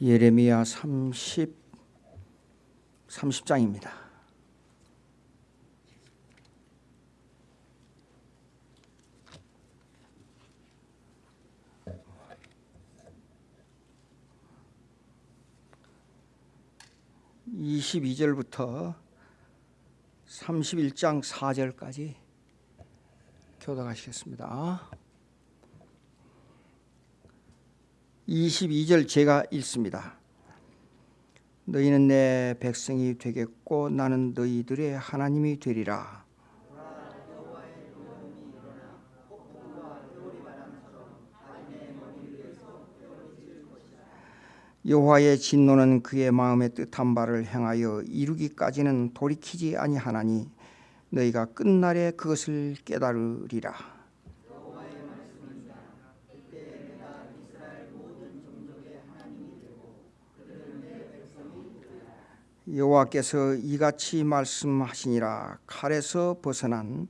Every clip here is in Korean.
예레미야 30 30장입니다. (22절부터) (31장) (4절까지) 교독하시겠습니다. 22절 제가 읽습니다. 너희는 내 백성이 되겠고 나는 너희들의 하나님이 되리라. 여호와의 진노는 그의 마음에 뜻한 바를 행하여 이루기까지는 돌이키지 아니하나니 너희가 끝날에 그것을 깨달으리라. 여호와께서 이같이 말씀하시니라. 칼에서 벗어난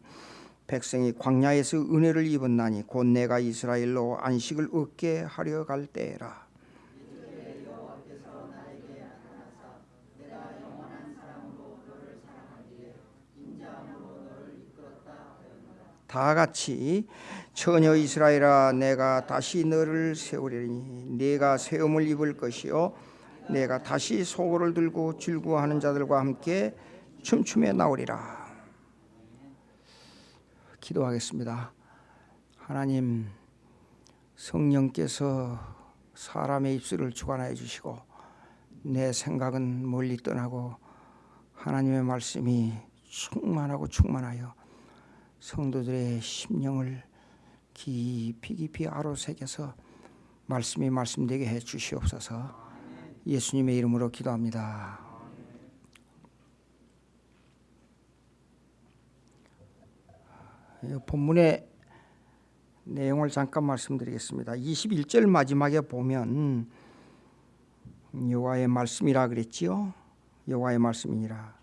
백성이 광야에서 은혜를 입었나니 곧 내가 이스라엘로 안식을 얻게 하려 갈 때라. 다 같이 처녀 이스라엘아 내가 다시 너를 세우리니 네가 세움을 입을 것이요 내가 다시 소고를 들고 즐거워하는 자들과 함께 춤추며 나오리라. 기도하겠습니다. 하나님 성령께서 사람의 입술을 주관하여 주시고 내 생각은 멀리 떠나고 하나님의 말씀이 충만하고 충만하여 성도들의 심령을 깊이 깊이 아로 새겨서 말씀이 말씀되게 해 주시옵소서. 예수님의 이름으로 기도합니다. 본문의 내용을 잠깐 말씀드리겠습니다. 21절 마지막에 보면 여호와의 말씀이라 그랬지요. 여호와의 말씀이니라.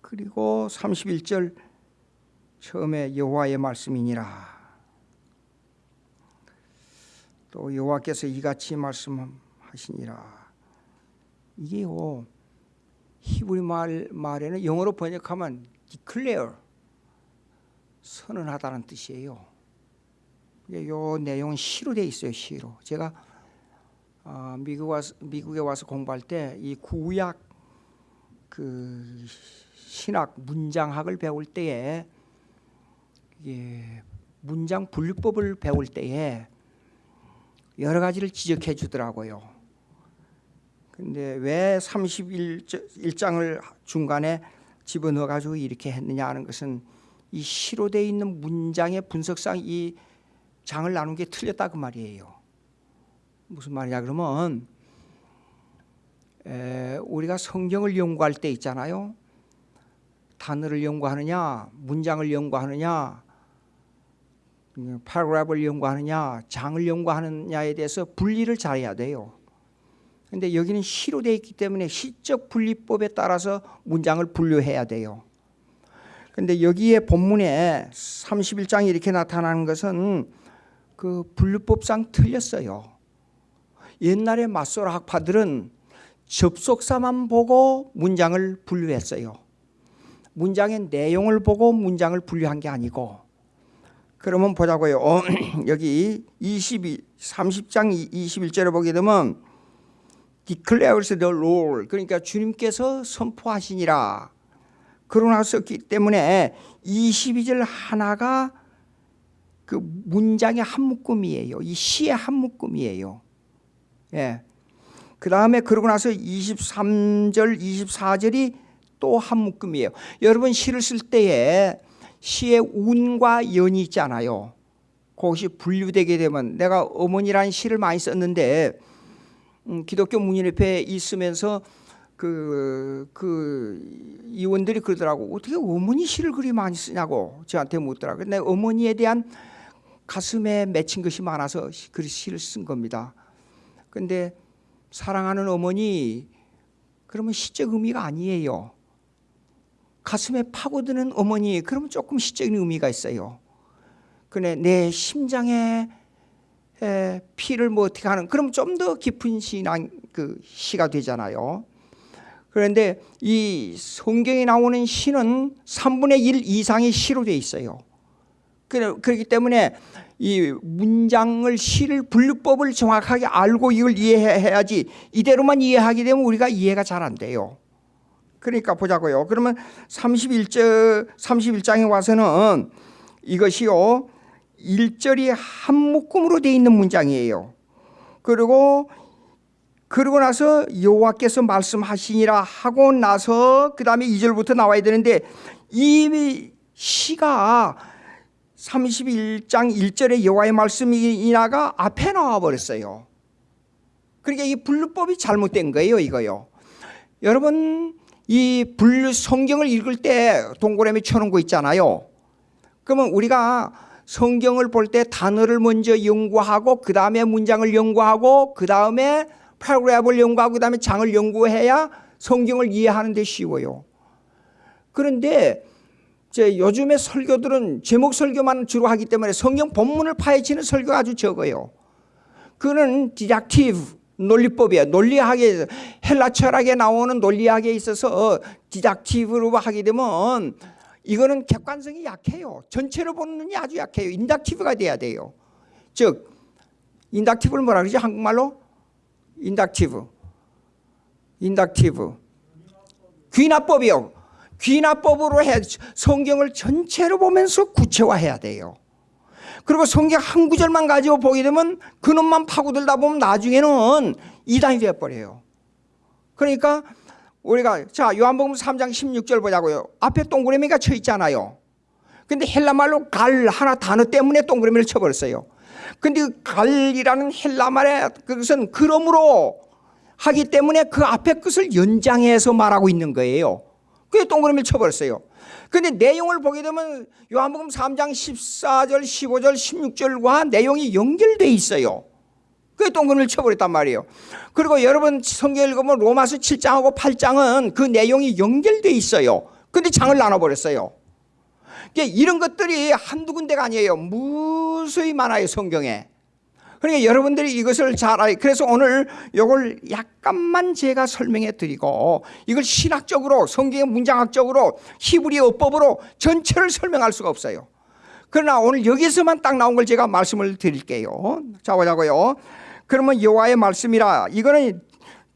그리고 31절 처음에 여호와의 말씀이니라. 또 여호와께서 이같이 말씀하시니라. 이게요 히브리 말 말에는 영어로 번역하면 declare 선언하다는 뜻이에요. 요 내용은 시로 돼 있어요. 시로. 제가 어, 미국 와서, 미국에 와서 공부할 때 이 구약 그 신학 문장학을 배울 때에 문장 분류법을 배울 때에 여러 가지를 지적해 주더라고요. 근데 왜 31장을 중간에 집어넣어 가지고 이렇게 했느냐 하는 것은 이 시로 되어 있는 문장의 분석상 이 장을 나눈 게 틀렸다 그 말이에요. 무슨 말이냐 그러면 에, 우리가 성경을 연구할 때 있잖아요. 단어를 연구하느냐, 문장을 연구하느냐, paragraph를 연구하느냐 장을 연구하느냐에 대해서 분리를 잘해야 돼요. 근데 여기는 시로 되어 있기 때문에 시적 분리법에 따라서 문장을 분류해야 돼요. 근데 여기에 본문에 31장이 이렇게 나타나는 것은 그 분류법상 틀렸어요. 옛날에 맞소라 학파들은 접속사만 보고 문장을 분류했어요. 문장의 내용을 보고 문장을 분류한 게 아니고 그러면 보자고요. 어, 여기 22, 30장 21절에 보게 되면 declares the Lord 그러니까 주님께서 선포하시니라 그러나 썼기 때문에 22절 하나가 그 문장의 한 묶음이에요. 이 시의 한 묶음이에요. 예. 그 다음에 그러고 나서 23절, 24절이 또 한 묶음이에요. 여러분 시를 쓸 때에 시의 운과 연이 있잖아요. 그것이 분류되게 되면 내가 어머니라는 시를 많이 썼는데 음, 기독교 문인협회에 있으면서 그, 그 이원들이 그러더라고. 어떻게 어머니 시를 그리 많이 쓰냐고 저한테 묻더라고. 근데 어머니에 대한 가슴에 맺힌 것이 많아서 그 시를 쓴 겁니다. 근데 사랑하는 어머니 그러면 시적 의미가 아니에요 가슴에 파고드는 어머니 그러면 조금 시적인 의미가 있어요. 그런데 내 심장에 에, 피를 뭐 어떻게 하는 그럼 좀 더 깊은 신앙 그 시가 되잖아요. 그런데 이 성경에 나오는 시는 3분의 1 이상이 시로 돼 있어요. 그렇기 때문에 이 문장을 시를 분류법을 정확하게 알고 이걸 이해해야지 이대로만 이해하게 되면 우리가 이해가 잘 안 돼요. 그러니까 보자고요. 그러면 31절 31장에 와서는 이것이요. 1절이 한 묶음으로 되어 있는 문장이에요. 그리고 그러고 나서 여호와께서 말씀하시니라 하고 나서 그 다음에 2절부터 나와야 되는데 이 시가 31장 1절에 여호와의 말씀이나가 앞에 나와 버렸어요. 그러니까 이 분류법이 잘못된 거예요, 이거요. 여러분 이 분류 성경을 읽을 때 동그라미 쳐놓은 거 있잖아요. 그러면 우리가 성경을 볼 때 단어를 먼저 연구하고 그 다음에 문장을 연구하고 그 다음에 paragraph를 연구하고 그 다음에 장을 연구해야 성경을 이해하는 데 쉬워요. 그런데 제 요즘에 설교들은 제목 설교만 주로 하기 때문에 성경 본문을 파헤치는 설교가 아주 적어요. 그는 deductive 논리법이에요. 논리학에 헬라 철학에 나오는 논리학에 있어서 deductive로 하게 되면 이거는 객관성이 약해요. 전체로 보는 눈이 아주 약해요. inductive가 돼야 돼요. 즉 inductive를 뭐라 그러지 한국말로? inductive. inductive. 귀납법이요. 귀납법으로 해 성경을 전체로 보면서 구체화해야 돼요. 그리고 성경 한 구절만 가지고 보게 되면 그놈만 파고들다 보면 나중에는 이단이 되어버려요. 그러니까 우리가 자 요한복음 3장 16절 보자고요. 앞에 동그라미가 쳐 있잖아요. 근데 헬라말로 갈 하나 단어 때문에 동그라미를 쳐버렸어요. 근데 그 갈이라는 헬라말의 그것은 그러므로 하기 때문에 그 앞에 것을 연장해서 말하고 있는 거예요. 그게 동그라미를 쳐버렸어요. 근데 내용을 보게 되면 요한복음 3장 14절, 15절, 16절과 내용이 연결돼 있어요. 그게 동그라미를 쳐버렸단 말이에요. 그리고 여러분 성경 읽으면 로마서 7장하고 8장은 그 내용이 연결돼 있어요. 근데 장을 나눠버렸어요. 그러니까 이런 것들이 한두 군데가 아니에요. 무수히 많아요, 성경에. 그러니까 여러분들이 이것을 잘 알, 그래서 오늘 이걸 약간만 제가 설명해 드리고 이걸 신학적으로 성경의 문장학적으로 히브리 어법으로 전체를 설명할 수가 없어요. 그러나 오늘 여기서만 딱 나온 걸 제가 말씀을 드릴게요. 자 보자고요. 그러면 여호와의 말씀이라 이거는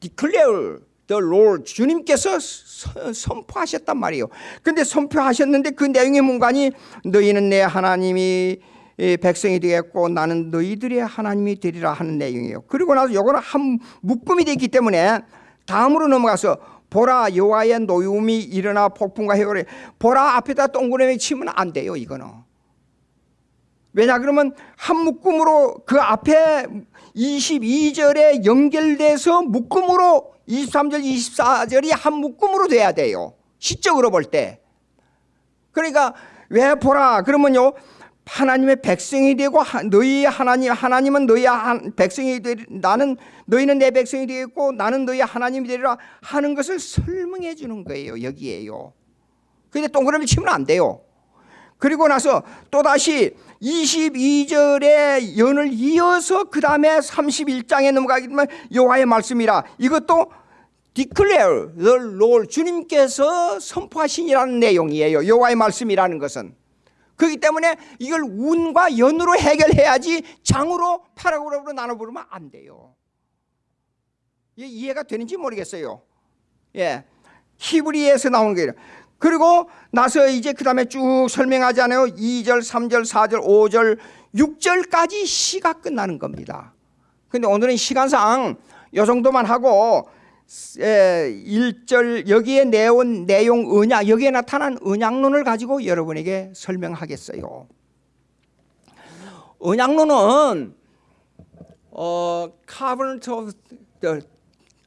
declare the Lord 주님께서 서- 선포하셨단 말이에요. 근데 선포하셨는데 그 내용의 문간이 너희는 내 하나님이 이 백성이 되겠고 나는 너희들의 하나님이 되리라 하는 내용이에요. 그리고 나서 요거는 한 묶음이 되기 때문에 다음으로 넘어가서 보라 여호와의 노움이 일어나 폭풍과 해오래 보라 앞에다 동그라미 치면 안 돼요 이거는. 왜냐 그러면 한 묶음으로 그 앞에 22절에 연결돼서 묶음으로 23절 24절이 한 묶음으로 돼야 돼요. 시적으로 볼 때. 그러니까 왜 보라? 그러면요 하나님의 백성이 되고 하- 너희 하나님 하나님은 너희 한- 백성이 되리 나는 너희는 내 백성이 되겠고 나는 너희 하나님이 되리라 하는 것을 설명해 주는 거예요 여기에요. 근데 동그라미 치면 안 돼요. 그리고 나서 또다시 22절의 연을 이어서 그 다음에 31장에 넘어가게 되면 여호와의 말씀이라. 이것도 declare the Lord 주님께서 선포하신이라는 내용이에요 여호와의 말씀이라는 것은 그렇기 때문에 이걸 운과 연으로 해결해야지 장으로 파라그룹으로 나눠보면 안 돼요. 이해가 되는지 모르겠어요. 예. 히브리에서 나오는 거예요. 그리고 나서 이제 그 다음에 쭉 설명하지 않아요 2절, 3절, 4절, 5절, 6절까지 시가 끝나는 겁니다. 근데 오늘은 시간상 이 정도만 하고 1절 여기에 내온 내용 언약 여기에 나타난 언약론을 가지고 여러분에게 설명하겠어요 언약론은 어, covenant of the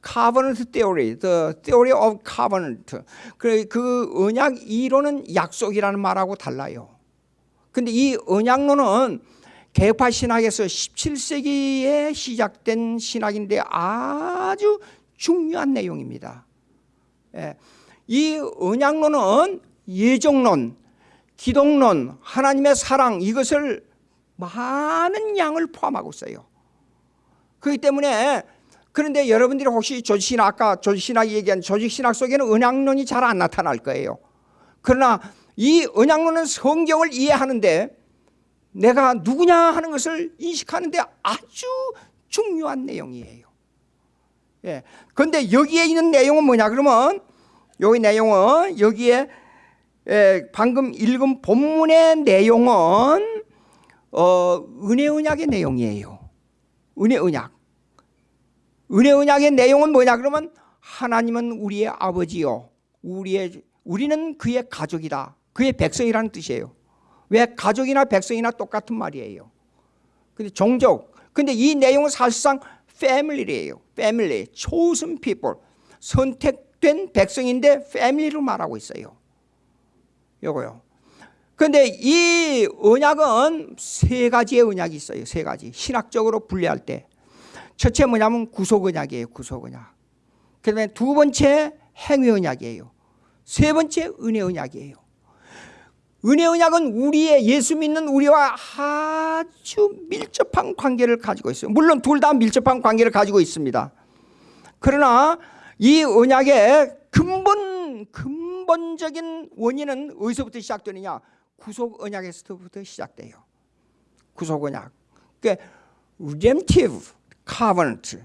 covenant theory, the theory of covenant. 그, 그 언약 이론은 약속이라는 말하고 달라요. 근데 이 언약론은 개파 신학에서 17세기에 시작된 신학인데 아주 중요한 내용입니다. 예. 이 언약론은 예정론, 기독론, 하나님의 사랑 이것을 많은 양을 포함하고 있어요. 그렇기 때문에 그런데 여러분들이 혹시 조직신학 아까 조직신학 얘기한 조직신학 속에는 언약론이 잘 안 나타날 거예요. 그러나 이 언약론은 성경을 이해하는데 내가 누구냐 하는 것을 인식하는데 아주 중요한 내용이에요. 예. 그런데 여기에 있는 내용은 뭐냐 그러면 여기 내용은 여기에 예, 방금 읽은 본문의 내용은 어, 은혜 언약의 내용이에요. 은혜 언약. 은혜 언약의 내용은 뭐냐 그러면 하나님은 우리의 아버지요. 우리의 우리는 그의 가족이다. 그의 백성이라는 뜻이에요. 왜 가족이나 백성이나 똑같은 말이에요. 근데 종족. 근데 이 내용은 사실상 family예요. Family, chosen people. 선택된 백성인데 family로 말하고 있어요. 요거요. 근데 이 언약은 세 가지의 언약이 있어요. 세 가지. 신학적으로 분리할 때. 첫째 뭐냐면 구속 언약이에요. 구속 언약. 그 다음에 두 번째 행위 언약이에요. 세 번째 은혜 언약이에요. 은혜 언약은 우리의 예수 믿는 우리와 아주 밀접한 관계를 가지고 있어요. 물론 둘 다 밀접한 관계를 가지고 있습니다. 그러나 이 언약의 근본 근본적인 원인은 어디서부터 시작되느냐? 구속 언약에서부터 시작돼요. 구속 언약. 그러니까 redemptive covenant.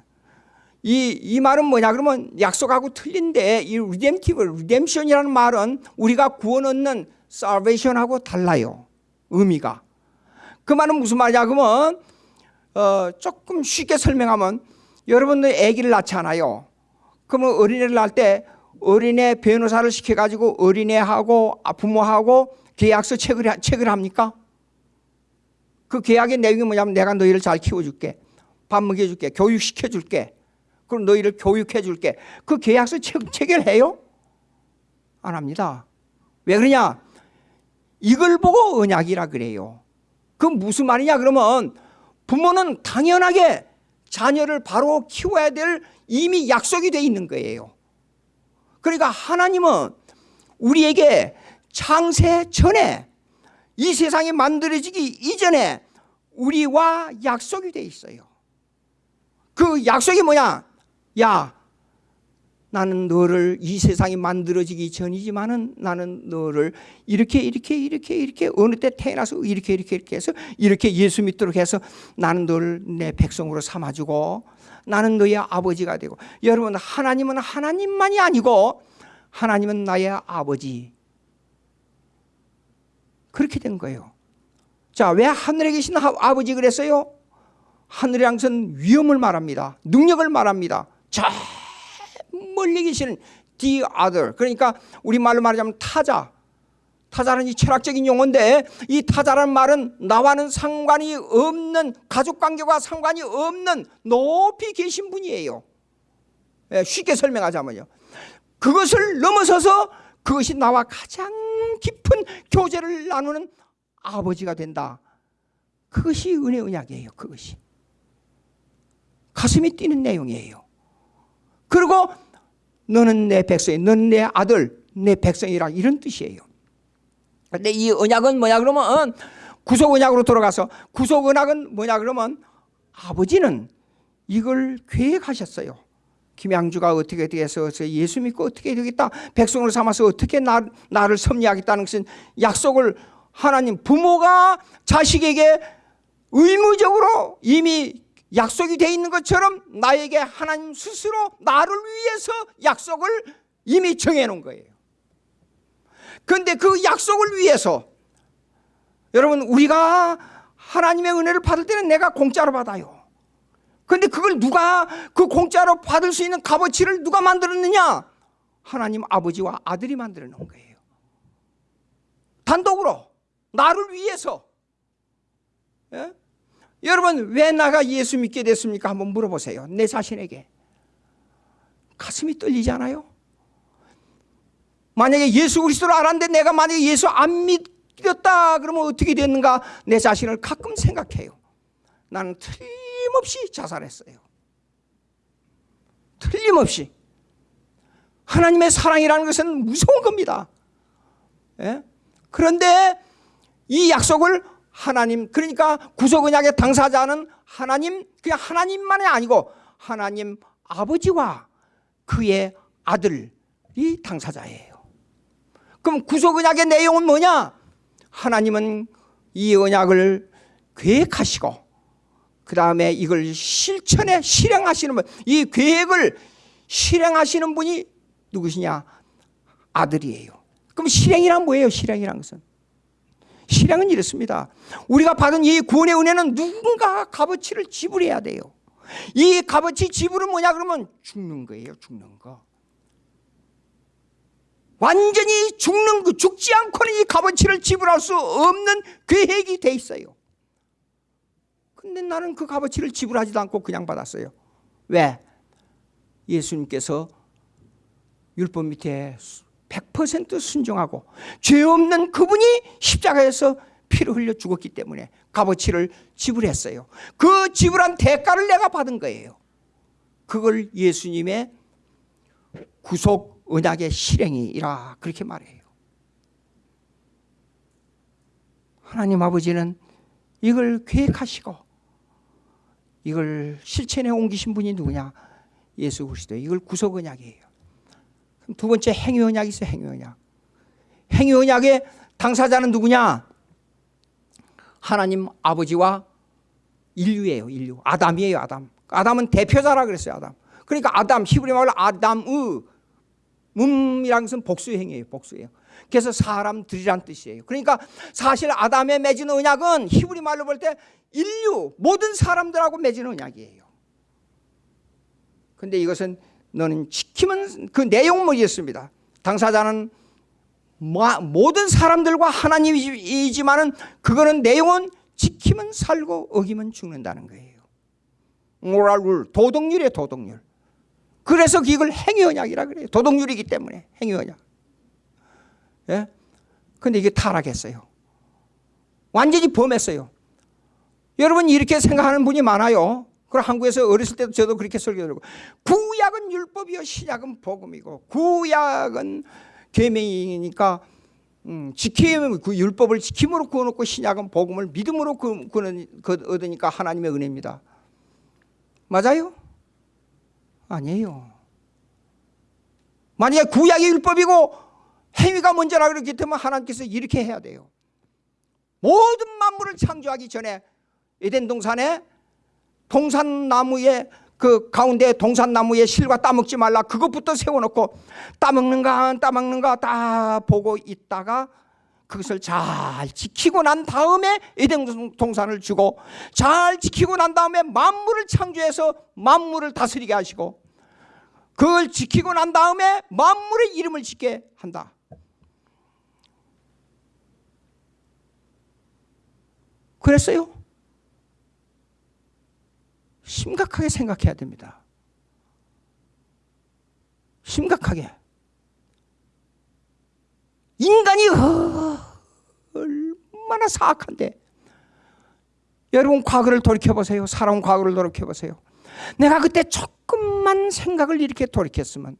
이, 이 말은 뭐냐 그러면 약속하고 틀린데 이 redemptive, redemption이라는 말은 우리가 구원 얻는 salvation하고 달라요. 의미가. 그 말은 무슨 말이냐 그러면 어, 조금 쉽게 설명하면 여러분들 아기를 낳잖아요. 그러면 어린애를 낳을 때 어린애 변호사를 시켜가지고 어린애하고 부모하고 계약서 체크를, 체크를 합니까? 그 계약의 내용이 뭐냐면 내가 너희를 잘 키워줄게. 밥 먹여줄게. 교육시켜줄게. 그럼 너희를 교육해줄게. 그 계약서 체, 체결해요? 안 합니다. 왜 그러냐? 이걸 보고 언약이라 그래요. 그 무슨 말이냐 그러면 부모는 당연하게 자녀를 바로 키워야 될 이미 약속이 돼 있는 거예요. 그러니까 하나님은 우리에게 창세 전에 이 세상이 만들어지기 이전에 우리와 약속이 돼 있어요. 그 약속이 뭐냐? 야, 나는 너를 이 세상이 만들어지기 전이지만은 나는 너를 이렇게 이렇게 이렇게 이렇게 어느 때 태어나서 이렇게 이렇게 이렇게 해서 이렇게 예수 믿도록 해서 나는 너를 내 백성으로 삼아주고 나는 너의 아버지가 되고 여러분 하나님은 하나님만이 아니고 하나님은 나의 아버지 그렇게 된 거예요. 자, 왜 하늘에 계신 아버지 그랬어요? 하늘의 항선 위험을 말합니다. 능력을 말합니다. 저 멀리 계시는 the other. 그러니까 우리말로 말하자면 타자. 타자는 이 철학적인 용어인데 이 타자라는 말은 나와는 상관이 없는 가족 관계와 상관이 없는 높이 계신 분이에요. 예, 쉽게 설명하자면요. 그것을 넘어서서 그것이 나와 가장 깊은 교제를 나누는 아버지가 된다. 그것이 은혜 언약이에요. 그것이. 가슴이 뛰는 내용이에요. 그리고 너는 내 백성이, 너는 내 아들, 내 백성이라 이런 뜻이에요. 근데 이 언약은 뭐냐 그러면 구속 언약으로 돌아가서 구속 언약은 뭐냐 그러면 아버지는 이걸 계획하셨어요. 김양주가 어떻게 어떻게 해서 예수 믿고 어떻게 되겠다 백성을 삼아서 어떻게 나, 나를 섭리하겠다는 것은 약속을 하나님 부모가 자식에게 의무적으로 이미 약속이 돼 있는 것처럼 나에게 하나님 스스로 나를 위해서 약속을 이미 정해 놓은 거예요. 그런데 그 약속을 위해서 여러분 우리가 하나님의 은혜를 받을 때는 내가 공짜로 받아요. 그런데 그걸 누가 그 공짜로 받을 수 있는 값어치를 누가 만들었느냐? 하나님 아버지와 아들이 만들어 놓은 거예요. 단독으로 나를 위해서. 예? 여러분 왜 나가 예수 믿게 됐습니까? 한번 물어보세요. 내 자신에게. 가슴이 떨리잖아요. 만약에 예수 그리스도를 알았는데 내가 만약에 예수 안 믿었다 그러면 어떻게 됐는가 내 자신을 가끔 생각해요. 나는 틀림없이 자살했어요. 틀림없이. 하나님의 사랑이라는 것은 무서운 겁니다. 예? 그런데 이 약속을 하나님 그러니까 구속 언약의 당사자는 하나님 그냥 하나님만이 아니고 하나님 아버지와 그의 아들이 당사자예요. 그럼 구속 언약의 내용은 뭐냐? 하나님은 이 언약을 계획하시고 그 다음에 이걸 실천에 실행하시는 분, 이 계획을 실행하시는 분이 누구시냐? 아들이에요. 그럼 실행이란 뭐예요? 실행이란 것은 실행은 이렇습니다. 우리가 받은 이 구원의 은혜는 누군가 값어치를 지불해야 돼요. 이 값어치 지불은 뭐냐 그러면 죽는 거예요. 죽는 거. 완전히 죽는 그 죽지 않고는 이 값어치를 지불할 수 없는 계획이 돼 있어요. 근데 나는 그 값어치를 지불하지도 않고 그냥 받았어요. 왜? 예수님께서 율법 밑에 100% 순종하고 죄 없는 그분이 십자가에서 피를 흘려 죽었기 때문에 값어치를 지불했어요. 그 지불한 대가를 내가 받은 거예요. 그걸 예수님의 구속 언약의 실행이라 그렇게 말해요. 하나님 아버지는 이걸 계획하시고 이걸 실천에 옮기신 분이 누구냐? 예수 그리스도. 이걸 구속 언약이에요. 두 번째 행위 언약이 있어요. 행위 언약. 행위 언약의 당사자는 누구냐? 하나님 아버지와 인류예요. 인류. 아담이에요. 아담. 아담은 대표자라 그랬어요. 아담. 그러니까 아담 히브리 말로 아담의 음이란 것은 복수의 행위예요. 복수예요. 그래서 사람들이란 뜻이에요. 그러니까 사실 아담의 맺은 언약은 히브리 말로 볼 때 인류 모든 사람들하고 맺은 언약이에요. 근데 이것은 너는 지키면 그 내용은 뭐였습니다. 당사자는 모든 사람들과 하나님이지만 은 그거는 내용은 지키면 살고 어기면 죽는다는 거예요. 모랄룰 도덕률이에요 도덕률. 그래서 이걸 행위언약이라 그래요. 도덕률이기 때문에 행위언약. 예? 근데 이게 타락했어요. 완전히 범했어요. 여러분 이렇게 생각하는 분이 많아요. 그럼 한국에서 어렸을 때도 저도 그렇게 설교하고 구약은 율법이요 신약은 복음이고 구약은 계명이니까 음, 지키면 그 율법을 지킴으로 구워놓고 신약은 복음을 믿음으로 구, 구는 그 얻으니까 하나님의 은혜입니다. 맞아요? 아니에요. 만약에 구약이 율법이고 행위가 먼저라 그렇기 때문에 하나님께서 이렇게 해야 돼요. 모든 만물을 창조하기 전에 에덴 동산에 동산나무에 그 가운데 동산나무에 실과 따먹지 말라 그것부터 세워놓고 따먹는가 따먹는가 다 보고 있다가 그것을 잘 지키고 난 다음에 에덴 동산을 주고 잘 지키고 난 다음에 만물을 창조해서 만물을 다스리게 하시고 그걸 지키고 난 다음에 만물의 이름을 짓게 한다 그랬어요? 심각하게 생각해야 됩니다. 심각하게. 인간이 얼마나 사악한데. 여러분 과거를 돌이켜보세요. 살아온 과거를 돌이켜보세요. 내가 그때 조금만 생각을 이렇게 돌이켰으면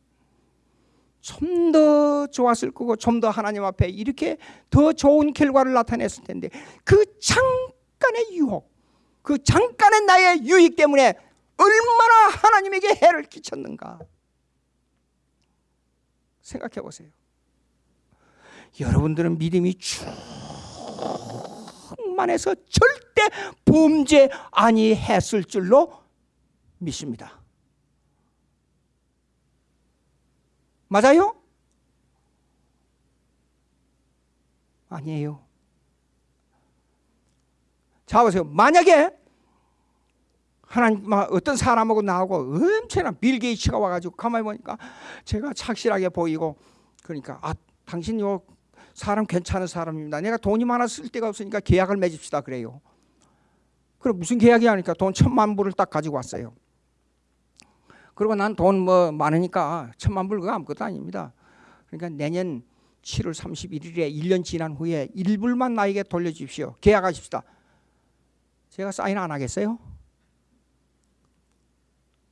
좀 더 좋았을 거고 좀 더 하나님 앞에 이렇게 더 좋은 결과를 나타냈을 텐데 그 잠깐의 유혹 그 잠깐의 나의 유익 때문에 얼마나 하나님에게 해를 끼쳤는가 생각해 보세요. 여러분들은 믿음이 충만해서 절대 범죄 아니했을 줄로 믿습니다. 맞아요? 아니에요. 자 보세요. 만약에 하나님 어떤 사람하고 나하고 엄청난 빌 게이츠가 와가지고 가만히 보니까 제가 착실하게 보이고 그러니까 아 당신 요 사람 괜찮은 사람입니다. 내가 돈이 많아 쓸 데가 없으니까 계약을 맺읍시다 그래요. 그럼 무슨 계약이 하니까 돈 천만 불을 딱 가지고 왔어요. 그리고 난 돈 뭐 많으니까 천만 불 그거 아무것도 아닙니다. 그러니까 내년 7월 31일에 1년 지난 후에 1불만 나에게 돌려주십시오. 계약하십시다. 제가 사인 안 하겠어요?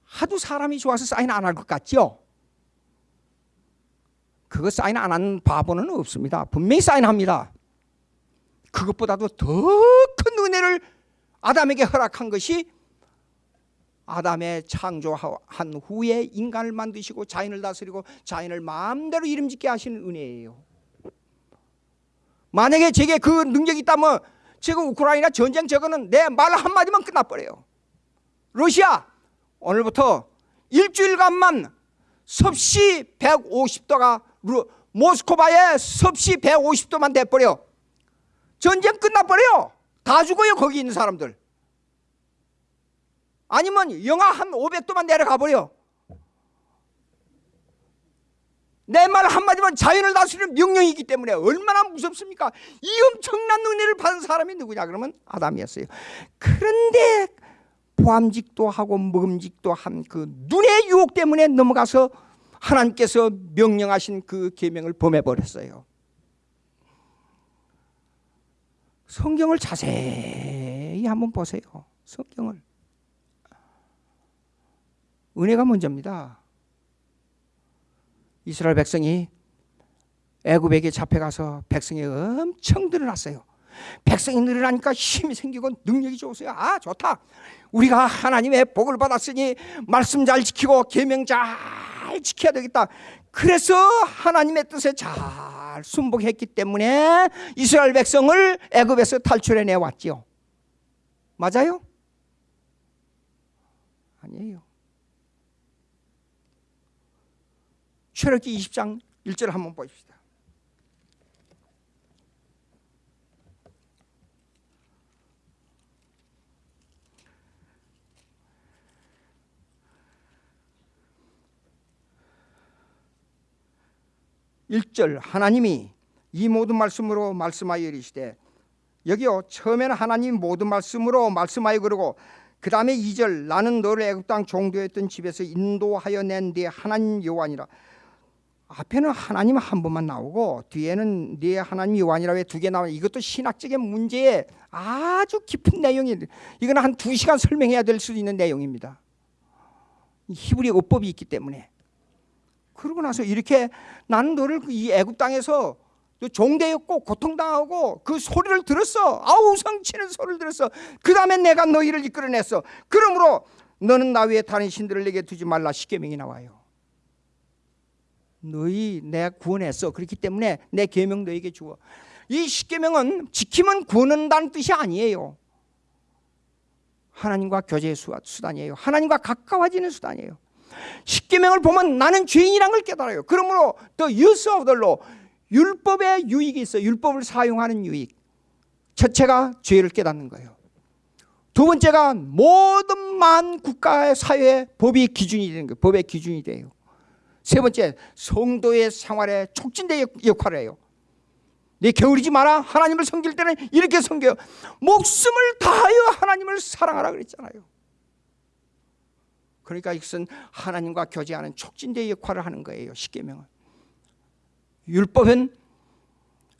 하도 사람이 좋아서 사인 안 할 것 같죠? 그거 사인 안 하는 바보는 없습니다. 분명히 사인합니다. 그것보다도 더 큰 은혜를 아담에게 허락한 것이 아담의 창조한 후에 인간을 만드시고 자연을 다스리고 자연을 마음대로 이름짓게 하시는 은혜예요. 만약에 제게 그 능력이 있다면 지금 우크라이나 전쟁 저거는 내 말 한마디만 끝나버려요. 러시아 오늘부터 일주일간만 섭씨 150도가 모스크바에 섭씨 150도만 돼버려. 전쟁 끝나버려. 다 죽어요 거기 있는 사람들. 아니면 영하 한 500도만 내려가 버려. 내 말 한마디만 자연을 다스리는 명령이기 때문에 얼마나 무섭습니까? 이 엄청난 은혜를 받은 사람이 누구냐 그러면 아담이었어요. 그런데 보암직도 하고 먹음직도 한 그 눈의 유혹 때문에 넘어가서 하나님께서 명령하신 그 계명을 범해 버렸어요. 성경을 자세히 한번 보세요. 성경을. 은혜가 먼저입니다. 이스라엘 백성이 애굽에게 잡혀가서 백성이 엄청 늘어났어요. 백성이 늘어나니까 힘이 생기고 능력이 좋으세요. 아 좋다. 우리가 하나님의 복을 받았으니 말씀 잘 지키고 계명 잘 지켜야 되겠다. 그래서 하나님의 뜻에 잘 순복했기 때문에 이스라엘 백성을 애굽에서 탈출해 내 왔지요. 맞아요? 아니에요. 출애굽기 20장 1절 한번 보십시다. 일절 하나님이 이 모든 말씀으로 말씀하여 이르시되 여기요 처음에는 하나님 모든 말씀으로 말씀하여 그러고 그 다음에 2절 나는 너를 애굽 땅 종도했던 집에서 인도하여 낸 네 하나님 여호와니라 앞에는 하나님 한 번만 나오고 뒤에는 네 하나님 여호와니라 왜 두 개 나와 이것도 신학적인 문제에 아주 깊은 내용이 이거는 한두 시간 설명해야 될 수 있는 내용입니다. 히브리 어법이 있기 때문에. 그러고 나서 이렇게 나는 너를 이 애굽 땅에서 종대였고 고통당하고 그 소리를 들었어. 아우 성치는 소리를 들었어. 그 다음에 내가 너희를 이끌어냈어 그러므로 너는 나 위에 다른 신들을 내게 두지 말라. 십계명이 나와요 너희 내가 구원했어 그렇기 때문에 내 계명 너에게 주어 이 십계명은 지키면 구원한다는 뜻이 아니에요 하나님과 교제의 수단이에요 하나님과 가까워지는 수단이에요 십계명을 보면 나는 죄인이란 걸 깨달아요 그러므로 the use of the law 율법의 유익이 있어요. 율법을 사용하는 유익. 첫째가 죄를 깨닫는 거예요. 두 번째가 모든 만 국가의 사회의 법이 기준이 되는 거예요. 법의 기준이 돼요. 세 번째 성도의 생활에 촉진대 역할을 해요. 내 게으르지 마라. 하나님을 섬길 때는 이렇게 섬겨요. 목숨을 다하여 하나님을 사랑하라 그랬잖아요. 그러니까 이것은 하나님과 교제하는 촉진대 역할을 하는 거예요. 십계명은. 율법은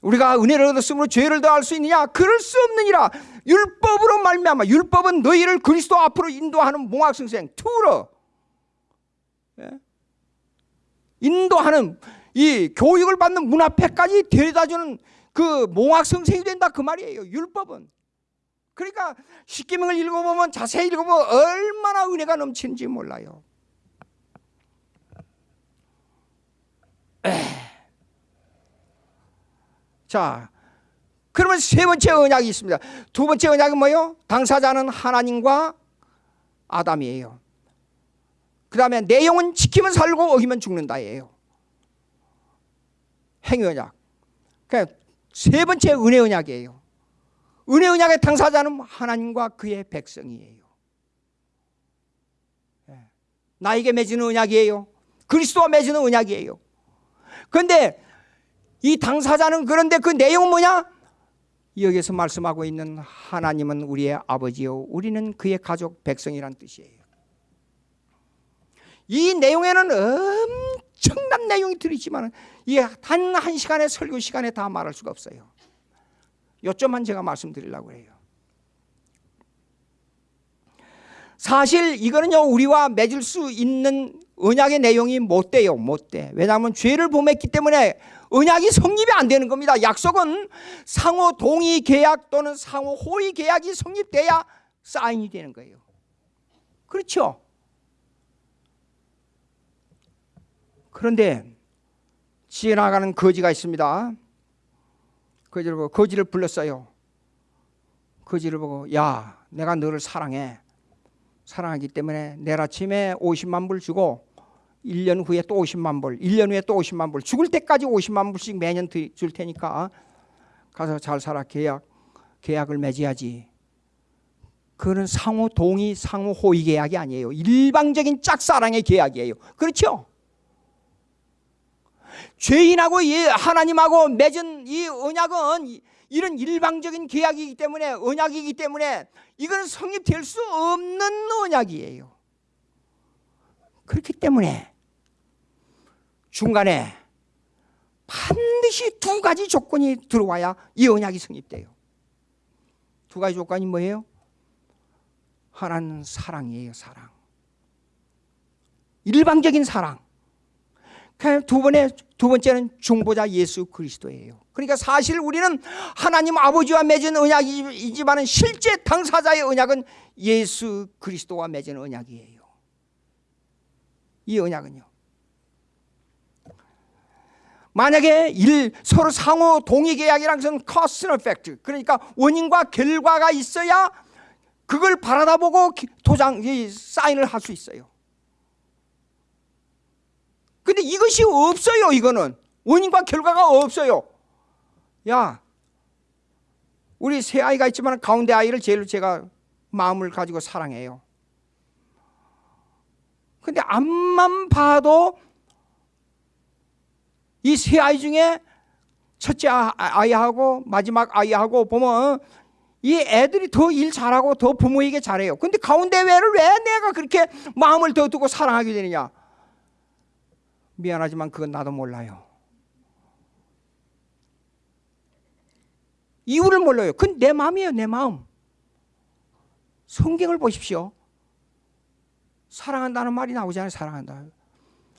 우리가 은혜를 얻었으므로 죄를 더할 수 있느냐? 그럴 수 없느니라. 율법으로 말미암아 율법은 너희를 그리스도 앞으로 인도하는 몽학성생 투러 예? 인도하는 이 교육을 받는 문 앞에까지 데려다주는 그 몽학성생이 된다 그 말이에요. 율법은 그러니까 십계명을 읽어보면 자세히 읽어보면 얼마나 은혜가 넘치는지 몰라요. 에이. 자, 그러면 세 번째 언약이 있습니다. 두 번째 언약은 뭐요? 당사자는 하나님과 아담이에요. 그 다음에 내용은 지키면 살고 어기면 죽는다예요. 행위 언약. 그러니까 세 번째 은혜 언약이에요. 은혜 언약의 당사자는 하나님과 그의 백성이에요. 예. 나에게 맺는 언약이에요. 그리스도와 맺는 언약이에요. 그런데 이 당사자는 그런데 그 내용은 뭐냐? 여기서 말씀하고 있는 하나님은 우리의 아버지요 우리는 그의 가족 백성이란 뜻이에요. 이 내용에는 엄청난 내용이 들어있지만 이단 한 시간의 설교 시간에 다 말할 수가 없어요. 요점만 제가 말씀드리려고 해요. 사실 이거는요 우리와 맺을 수 있는 언약의 내용이 못 돼요 못 돼. 왜냐하면 죄를 범했기 때문에 언약이 성립이 안 되는 겁니다. 약속은 상호 동의 계약 또는 상호 호의 계약이 성립돼야 사인이 되는 거예요. 그렇죠? 그런데 지나가는 거지가 있습니다. 거지를 보고 거지를 불렀어요. 거지를 보고 야 내가 너를 사랑해. 사랑하기 때문에 내일 아침에 50만 불 주고 1년 후에 또 50만 불, 1년 후에 또 50만 불, 죽을 때까지 50만 불씩 매년 줄 테니까 가서 잘 살아 계약 계약을 맺어야지. 그거는 상호 동의, 상호 호의 계약이 아니에요. 일방적인 짝사랑의 계약이에요. 그렇죠? 죄인하고 하나님하고 맺은 이 언약은 이런 일방적인 계약이기 때문에 언약이기 때문에 이거는 성립될 수 없는 언약이에요. 그렇기 때문에 중간에 반드시 두 가지 조건이 들어와야 이 언약이 성립돼요. 두 가지 조건이 뭐예요? 하나는 사랑이에요, 사랑. 일방적인 사랑. 두 번에 두 번째는 중보자 예수 그리스도예요. 그러니까 사실 우리는 하나님 아버지와 맺은 언약이지만 실제 당사자의 언약은 예수 그리스도와 맺은 언약이에요. 이 언약은요. 만약에 일, 서로 상호 동의 계약이란 것은 and effect. 그러니까 원인과 결과가 있어야 그걸 바라다 보고 도장, 사인을 할 수 있어요. 근데 이것이 없어요, 이거는. 원인과 결과가 없어요. 야, 우리 세 아이가 있지만 가운데 아이를 제일 제가 마음을 가지고 사랑해요. 근데 앞만 봐도 이 세 아이 중에 첫째 아, 아이하고 마지막 아이하고 보면 이 애들이 더 일 잘하고 더 부모에게 잘해요. 근데 가운데 왜를 왜 내가 그렇게 마음을 더 두고 사랑하게 되느냐? 미안하지만 그건 나도 몰라요. 이유를 몰라요. 그건 내 마음이에요, 내 마음. 성경을 보십시오. 사랑한다는 말이 나오잖아요, 사랑한다.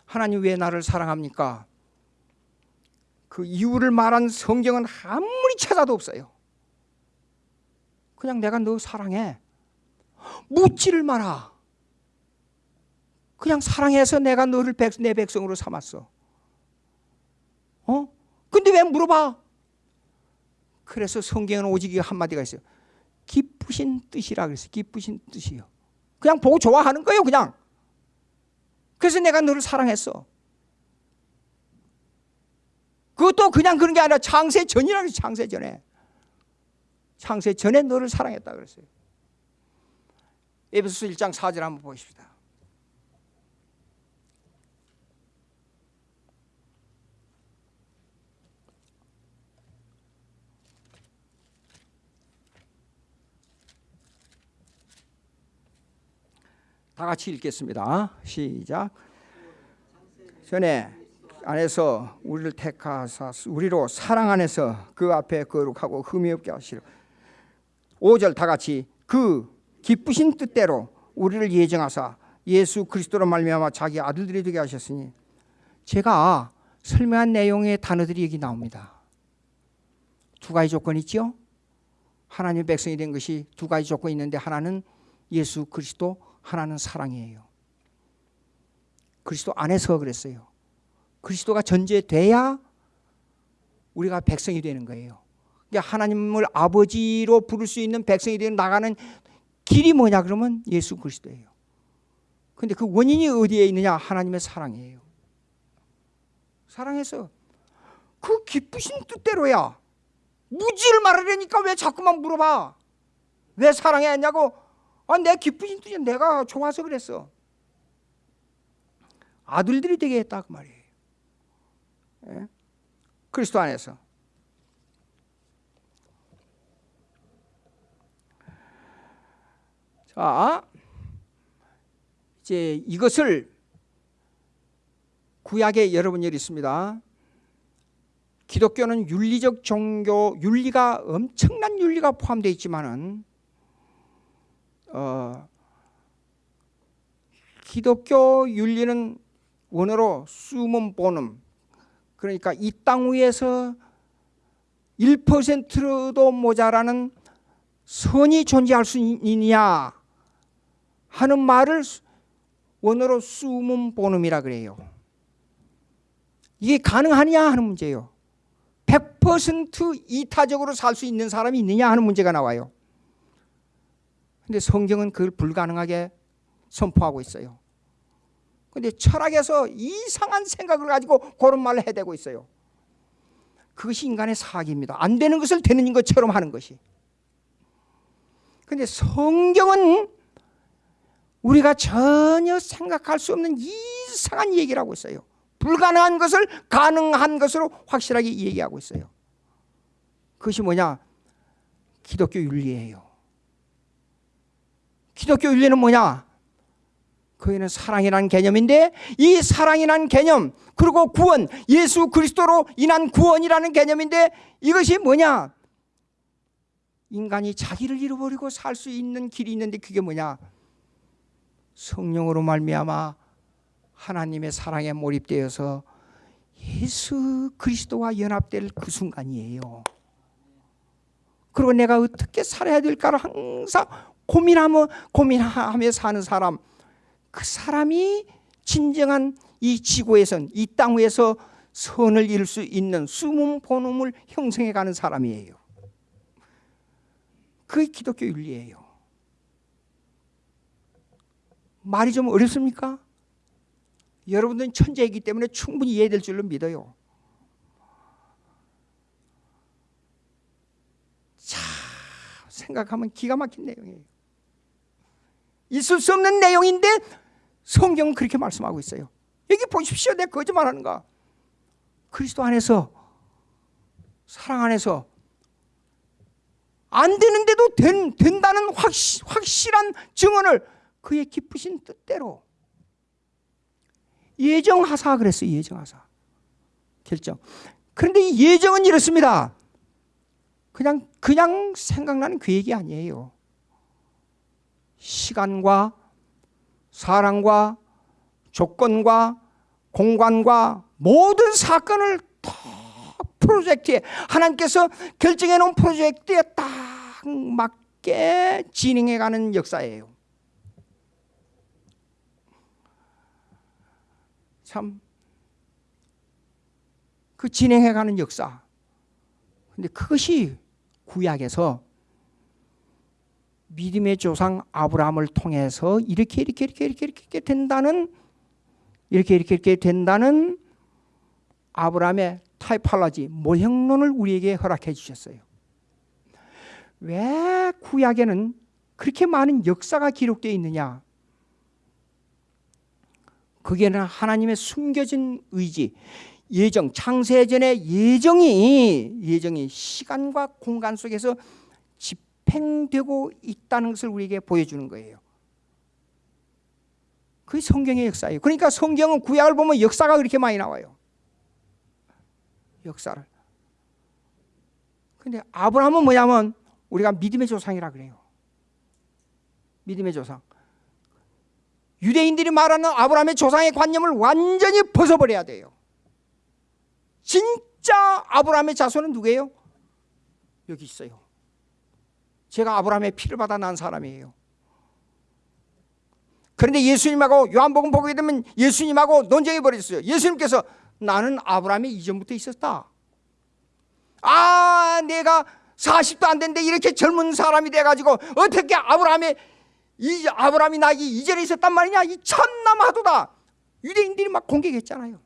하나님 왜 나를 사랑합니까? 그 이유를 말한 성경은 아무리 찾아도 없어요. 그냥 내가 너 사랑해. 묻지를 마라. 그냥 사랑해서 내가 너를 백, 내 백성으로 삼았어. 어? 근데 왜 물어봐? 그래서 성경은 오직 한마디가 있어요. 기쁘신 뜻이라 그랬어요. 기쁘신 뜻이요. 그냥 보고 좋아하는 거예요, 그냥. 그래서 내가 너를 사랑했어. 그것도 그냥 그런 게 아니라 창세 전이라 그랬어요, 창세 전에. 창세 전에 너를 사랑했다 그랬어요. 에베소서 1장 4절 한번 보십시다. 다 같이 읽겠습니다. 시작. 전에 안에서 우리를 택하사 우리로 사랑 안에서 그 앞에 거룩하고 흠이 없게 하시려. 5절 다 같이 그 기쁘신 뜻대로 우리를 예정하사 예수 그리스도로 말미암아 자기 아들들이 되게 하셨으니 제가 설명한 내용의 단어들이 여기 나옵니다. 두 가지 조건이 있죠. 하나님 백성이 된 것이 두 가지 조건이 있는데 하나는 예수 그리스도 하나는 사랑이에요. 그리스도 안에서 그랬어요. 그리스도가 전제돼야 우리가 백성이 되는 거예요. 그러니까 하나님을 아버지로 부를 수 있는 백성이 되는 나가는 길이 뭐냐 그러면 예수 그리스도예요. 근데 그 원인이 어디에 있느냐? 하나님의 사랑이에요. 사랑해서 그 기쁘신 뜻대로야. 무지를 말하려니까 왜 자꾸만 물어봐? 왜 사랑했냐고 아, 내 기쁘신 뜻이 내가 좋아서 그랬어. 아들들이 되게 했다 그 말이에요. 예? 그리스도 안에서. 자, 이제 이것을 구약에 여러분 열 있습니다. 기독교는 윤리적 종교, 윤리가 엄청난 윤리가 포함되어 있지만은 어, 기독교 윤리는 원어로 수문 보름 그러니까 이 땅 위에서 1%도 모자라는 선이 존재할 수 있느냐 하는 말을 원어로 수문 본음이라 그래요. 이게 가능하냐 하는 문제예요. 100% 이타적으로 살 수 있는 사람이 있느냐 하는 문제가 나와요. 근데 성경은 그걸 불가능하게 선포하고 있어요. 근데 철학에서 이상한 생각을 가지고 그런 말을 해대고 있어요. 그것이 인간의 사기입니다. 안 되는 것을 되는 것처럼 하는 것이. 근데 성경은 우리가 전혀 생각할 수 없는 이상한 얘기를 하고 있어요. 불가능한 것을 가능한 것으로 확실하게 얘기하고 있어요. 그것이 뭐냐? 기독교 윤리예요. 기독교 윤리는 뭐냐? 그에는 사랑이라는 개념인데 이 사랑이라는 개념 그리고 구원 예수 그리스도로 인한 구원이라는 개념인데 이것이 뭐냐? 인간이 자기를 잃어버리고 살 수 있는 길이 있는데 그게 뭐냐? 성령으로 말미암아 하나님의 사랑에 몰입되어서 예수 그리스도와 연합될 그 순간이에요. 그리고 내가 어떻게 살아야 될까를 항상 고민하며 고민하며 사는 사람 그 사람이 진정한 이 지구에선 이 땅 위에서 선을 이룰 수 있는 숨은 본음을 형성해 가는 사람이에요. 그게 기독교 윤리예요. 말이 좀 어렵습니까? 여러분들은 천재이기 때문에 충분히 이해될 줄로 믿어요. 자, 생각하면 기가 막힌 내용이에요. 있을 수 없는 내용인데 성경은 그렇게 말씀하고 있어요. 여기 보십시오. 내 거짓말하는가? 그리스도 안에서 사랑 안에서 안 되는데도 된, 된다는 확시, 확실한 증언을 그의 기쁘신 뜻대로 예정하사 그랬어요. 예정하사. 결정. 그런데 이 예정은 이렇습니다. 그냥 그냥 생각나는 계획이 아니에요. 시간과 사랑과 조건과 공간과 모든 사건을 다 프로젝트에 하나님께서 결정해 놓은 프로젝트에 딱 맞게 진행해 가는 역사예요. 참 그 진행해 가는 역사. 근데 그것이 구약에서 믿음의 조상 아브라함을 통해서 이렇게 이렇게 이렇게 이렇게 이렇게 된다는 이렇게 이렇게 이렇게 된다는 아브라함의 타이팔라지 모형론을 우리에게 허락해 주셨어요. 왜 구약에는 그렇게 많은 역사가 기록되어 있느냐? 그게는 하나님의 숨겨진 의지, 예정, 창세전의 예정이 예정이 시간과 공간 속에서 집행되고 있다는 것을 우리에게 보여주는 거예요. 그게 성경의 역사예요. 그러니까 성경은 구약을 보면 역사가 그렇게 많이 나와요. 역사를. 근데 아브라함은 뭐냐면 우리가 믿음의 조상이라 그래요. 믿음의 조상. 유대인들이 말하는 아브라함의 조상의 관념을 완전히 벗어버려야 돼요. 진짜 아브라함의 자손은 누구예요? 여기 있어요. 제가 아브라함의 피를 받아 난 사람이에요. 그런데 예수님하고 요한복음 보게 되면 예수님하고 논쟁해 버렸어요. 예수님께서 나는 아브라함이 이전부터 있었다. 아, 내가 40도 안 됐는데 이렇게 젊은 사람이 돼가지고 어떻게 아브라함의 이 아브라함이 나기 이전에 있었단 말이냐? 이 참남 하도다. 유대인들이 막 공격했잖아요.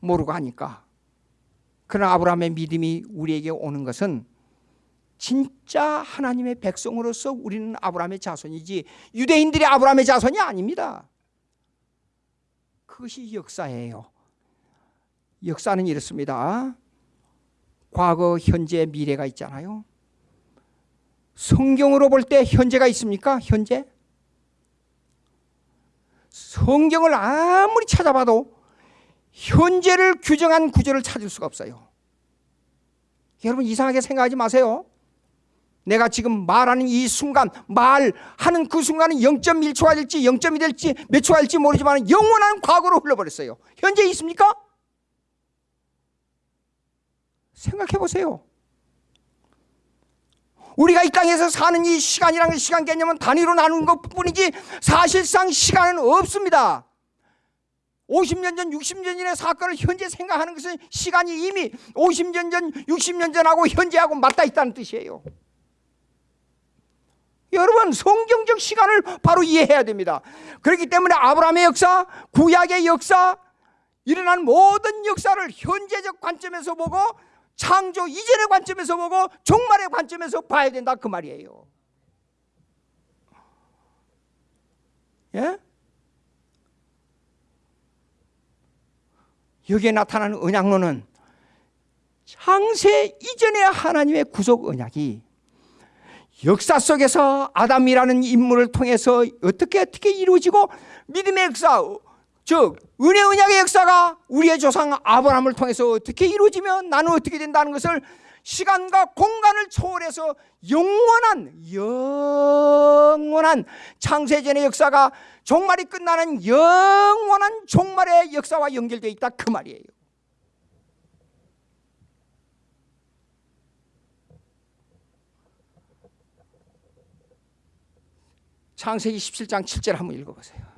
모르고 하니까. 그러나 아브라함의 믿음이 우리에게 오는 것은 진짜 하나님의 백성으로서 우리는 아브라함의 자손이지 유대인들이 아브라함의 자손이 아닙니다. 그것이 역사예요. 역사는 이렇습니다. 과거, 현재, 미래가 있잖아요. 성경으로 볼 때 현재가 있습니까? 현재? 성경을 아무리 찾아봐도 현재를 규정한 구절을 찾을 수가 없어요. 여러분 이상하게 생각하지 마세요. 내가 지금 말하는 이 순간, 말하는 그 순간은 0.1초가 될지 0.2 될지 몇 초가 될지 모르지만 영원한 과거로 흘러버렸어요. 현재 있습니까? 생각해 보세요. 우리가 이 땅에서 사는 이 시간이라는 시간 개념은 단위로 나누는 것 뿐이지 사실상 시간은 없습니다. 50년 전, 60년 전의 사건을 현재 생각하는 것은 시간이 이미 50년 전, 60년 전하고 현재하고 맞닿아 있다는 뜻이에요. 여러분 성경적 시간을 바로 이해해야 됩니다. 그렇기 때문에 아브라함의 역사, 구약의 역사, 일어난 모든 역사를 현재적 관점에서 보고 창조 이전의 관점에서 보고 종말의 관점에서 봐야 된다 그 말이에요. 예? 여기에 나타나는 언약론은 창세 이전의 하나님의 구속 언약이 역사 속에서 아담이라는 인물을 통해서 어떻게 어떻게 이루어지고 믿음의 역사 즉 은혜 언약의 역사가 우리의 조상 아브라함을 통해서 어떻게 이루어지면 나는 어떻게 된다는 것을 시간과 공간을 초월해서 영원한 영원한 창세전의 역사가 종말이 끝나는 영원한 종말의 역사와 연결되어 있다 그 말이에요. 창세기 17장 7절 한번 읽어보세요.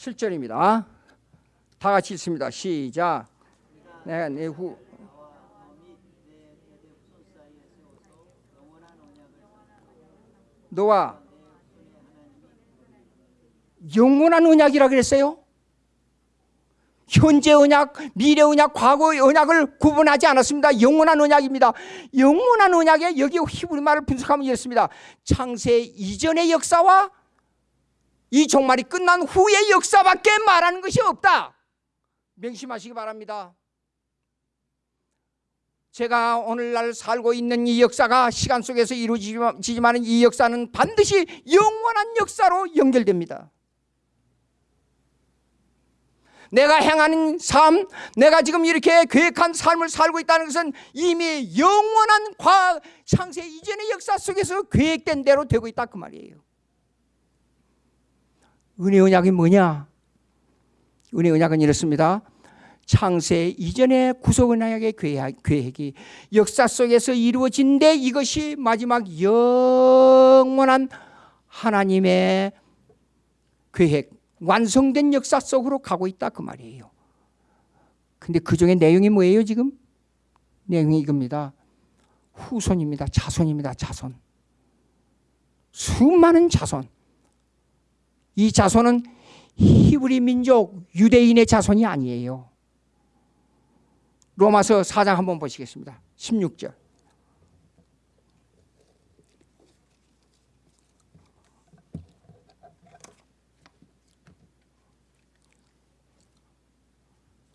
칠절입니다 다 같이 읽습니다. 시작. 내가 내후 너와 영원한 언약이라 그랬어요. 현재 언약, 미래 언약, 과거 언약을 구분하지 않았습니다. 영원한 언약입니다. 영원한 언약에 여기 히브리 말을 분석하면 이렇습니다. 창세 이전의 역사와 이 종말이 끝난 후의 역사밖에 말하는 것이 없다. 명심하시기 바랍니다. 제가 오늘날 살고 있는 이 역사가 시간 속에서 이루어지지만 이 역사는 반드시 영원한 역사로 연결됩니다. 내가 행하는 삶, 내가 지금 이렇게 계획한 삶을 살고 있다는 것은 이미 영원한 과학, 창세 이전의 역사 속에서 계획된 대로 되고 있다 그 말이에요. 은혜 언약이 뭐냐? 은혜 언약은 이렇습니다. 창세 이전의 구속 언약의 계획이 역사 속에서 이루어진데 이것이 마지막 영원한 하나님의 계획 완성된 역사 속으로 가고 있다 그 말이에요. 근데 그 중에 내용이 뭐예요 지금? 내용이 이겁니다. 후손입니다. 자손입니다. 자손. 수많은 자손. 이 자손은 히브리 민족 유대인의 자손이 아니에요. 로마서 4장 한번 보시겠습니다. 16절.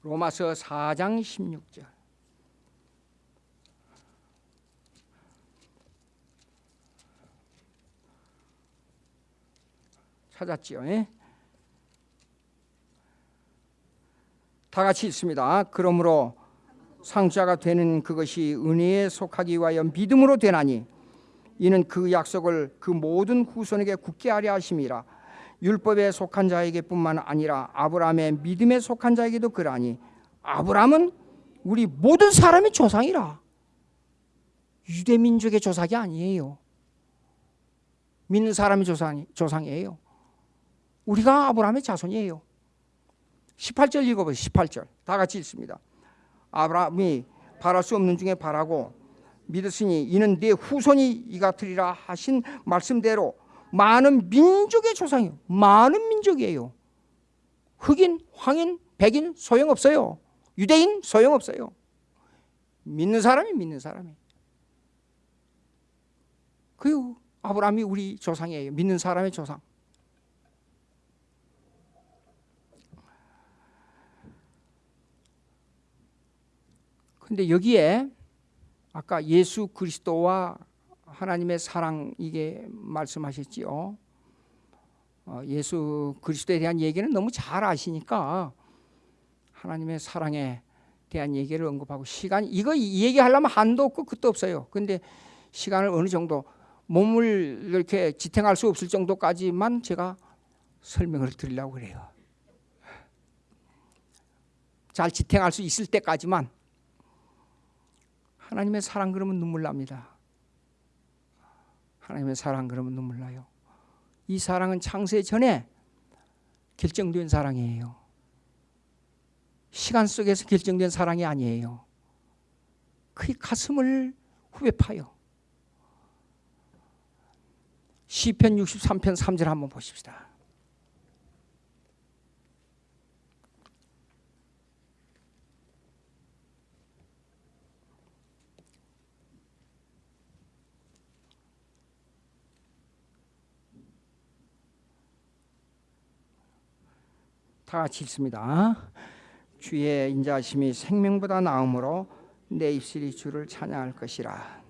로마서 4장 16절. 찾았지요? 예? 다 같이 있습니다. 그러므로 상자가 되는 그것이 은혜에 속하기 위하여 믿음으로 되나니 이는 그 약속을 그 모든 후손에게 굳게 하려 하심이라 율법에 속한 자에게뿐만 아니라 아브라함의 믿음에 속한 자에게도 그러하니 아브라함은 우리 모든 사람의 조상이라 유대 민족의 조상이 아니에요. 믿는 사람의 조상, 조상이에요. 우리가 아브라함의 자손이에요. 18절 읽어보세요. 18절. 다 같이 읽습니다. 아브라함이 바랄 수 없는 중에 바라고 믿었으니 이는 네 후손이 이 같으리라 하신 말씀대로 많은 민족의 조상이요. 많은 민족이에요. 흑인, 황인, 백인 소용없어요. 유대인 소용없어요. 믿는 사람이 믿는 사람이. 그 아브라함이 우리 조상이에요. 믿는 사람의 조상. 근데 여기에 아까 예수 그리스도와 하나님의 사랑 이게 말씀하셨지요. 어, 예수 그리스도에 대한 얘기는 너무 잘 아시니까 하나님의 사랑에 대한 얘기를 언급하고 시간 이거 얘기하려면 한도 없고 끝도 없어요. 근데 시간을 어느 정도 몸을 이렇게 지탱할 수 없을 정도까지만 제가 설명을 드리려고 그래요. 잘 지탱할 수 있을 때까지만 하나님의 사랑 그러면 눈물 납니다. 하나님의 사랑 그러면 눈물 나요. 이 사랑은 창세 전에 결정된 사랑이에요. 시간 속에서 결정된 사랑이 아니에요. 그 가슴을 후배 파요. 시편 63편 3절 한번 보십시다. 다 같이 읽습니다. 주의 인자하심이 생명보다 나으므로 내 입술이 주를 찬양할 것이라.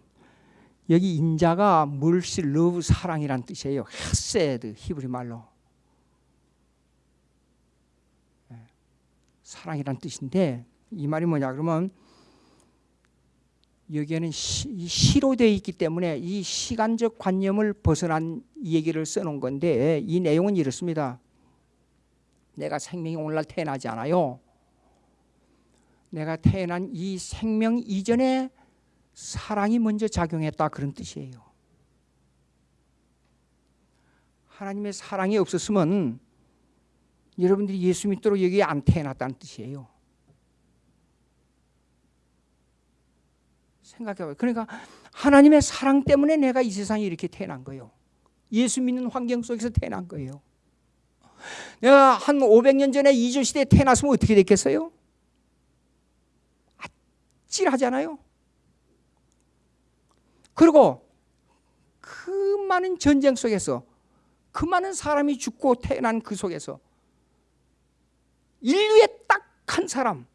여기 인자가 mercy love 사랑이란 뜻이에요. 헤세드 히브리 말로 예, 사랑이란 뜻인데 이 말이 뭐냐 그러면 여기에는 시, 시로 되어 있기 때문에 이 시간적 관념을 벗어난 얘기를 써놓은 건데 이 내용은 이렇습니다. 내가 생명이 오늘날 태어나지 않아요. 내가 태어난 이 생명 이전에 사랑이 먼저 작용했다 그런 뜻이에요. 하나님의 사랑이 없었으면 여러분들이 예수 믿도록 여기에 안 태어났다는 뜻이에요. 생각해봐요. 그러니까 하나님의 사랑 때문에 내가 이 세상에 이렇게 태어난 거예요. 예수 믿는 환경 속에서 태어난 거예요. 한 500년 전에 이조 시대에 태어났으면 어떻게 됐겠어요? 아찔하잖아요. 그리고 그 많은 전쟁 속에서 그 많은 사람이 죽고 태어난 그 속에서 인류의 딱 한 사람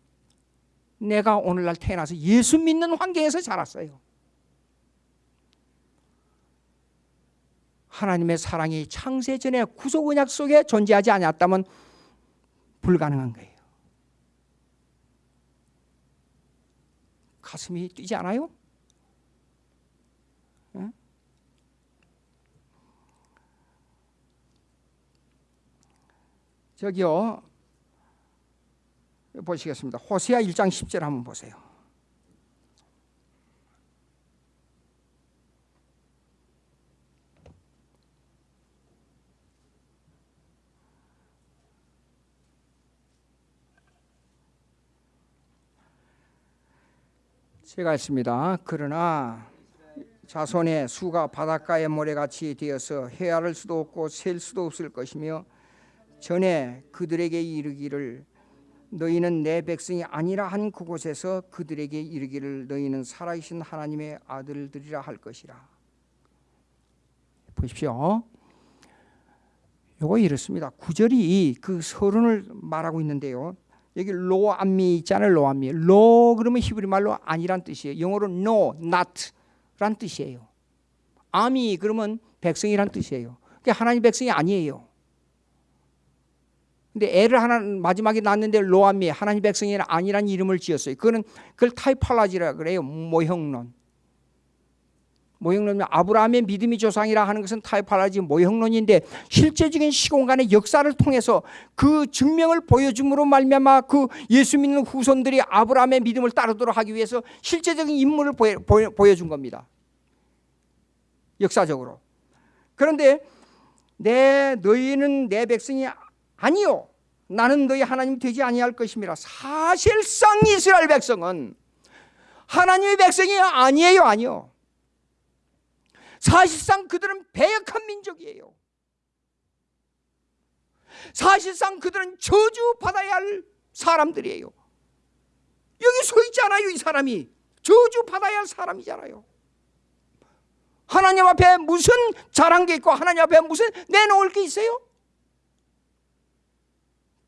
내가 오늘날 태어나서 예수 믿는 환경에서 자랐어요. 하나님의 사랑이 창세 전에 구속 언약 속에 존재하지 않았다면 불가능한 거예요. 가슴이 뛰지 않아요? 저기요 보시겠습니다. 호세아 1장 10절 한번 보세요. 제가 했습니다. 그러나 자손의 수가 바닷가의 모래같이 되어서 헤아릴 수도 없고 셀 수도 없을 것이며 전에 그들에게 이르기를 너희는 내 백성이 아니라 한 그곳에서 그들에게 이르기를 너희는 살아계신 하나님의 아들들이라 할 것이라. 보십시오. 요거 이렇습니다. 구절이 그 서론을 말하고 있는데요. 여기 로암미 있잖아요. 로암미. 로 그러면 히브리 말로 아니란 뜻이에요. 영어로 no, not란 뜻이에요. 아미 그러면 백성이란 뜻이에요. 그러니까 하나님 백성이 아니에요. 근데 애를 하나 마지막에 낳았는데 로암미 하나님 백성이 아니란 이름을 지었어요. 그거는 그걸 typology라 그래요. 모형론. 모형론은 아브라함의 믿음의 조상이라 하는 것은 typology 모형론인데 실제적인 시공간의 역사를 통해서 그 증명을 보여줌으로 말미암아 그 예수 믿는 후손들이 아브라함의 믿음을 따르도록 하기 위해서 실제적인 인물을 보여, 보여, 보여준 겁니다. 역사적으로. 그런데 내 너희는 내 백성이 아니요. 나는 너희 하나님 되지 아니할 것입니다. 사실상 이스라엘 백성은 하나님의 백성이 아니에요, 아니요. 사실상 그들은 배역한 민족이에요. 사실상 그들은 저주 받아야 할 사람들이에요. 여기 서 있잖아요, 이 사람이. 저주 받아야 할 사람이잖아요. 하나님 앞에 무슨 잘한 게 있고 하나님 앞에 무슨 내놓을 게 있어요?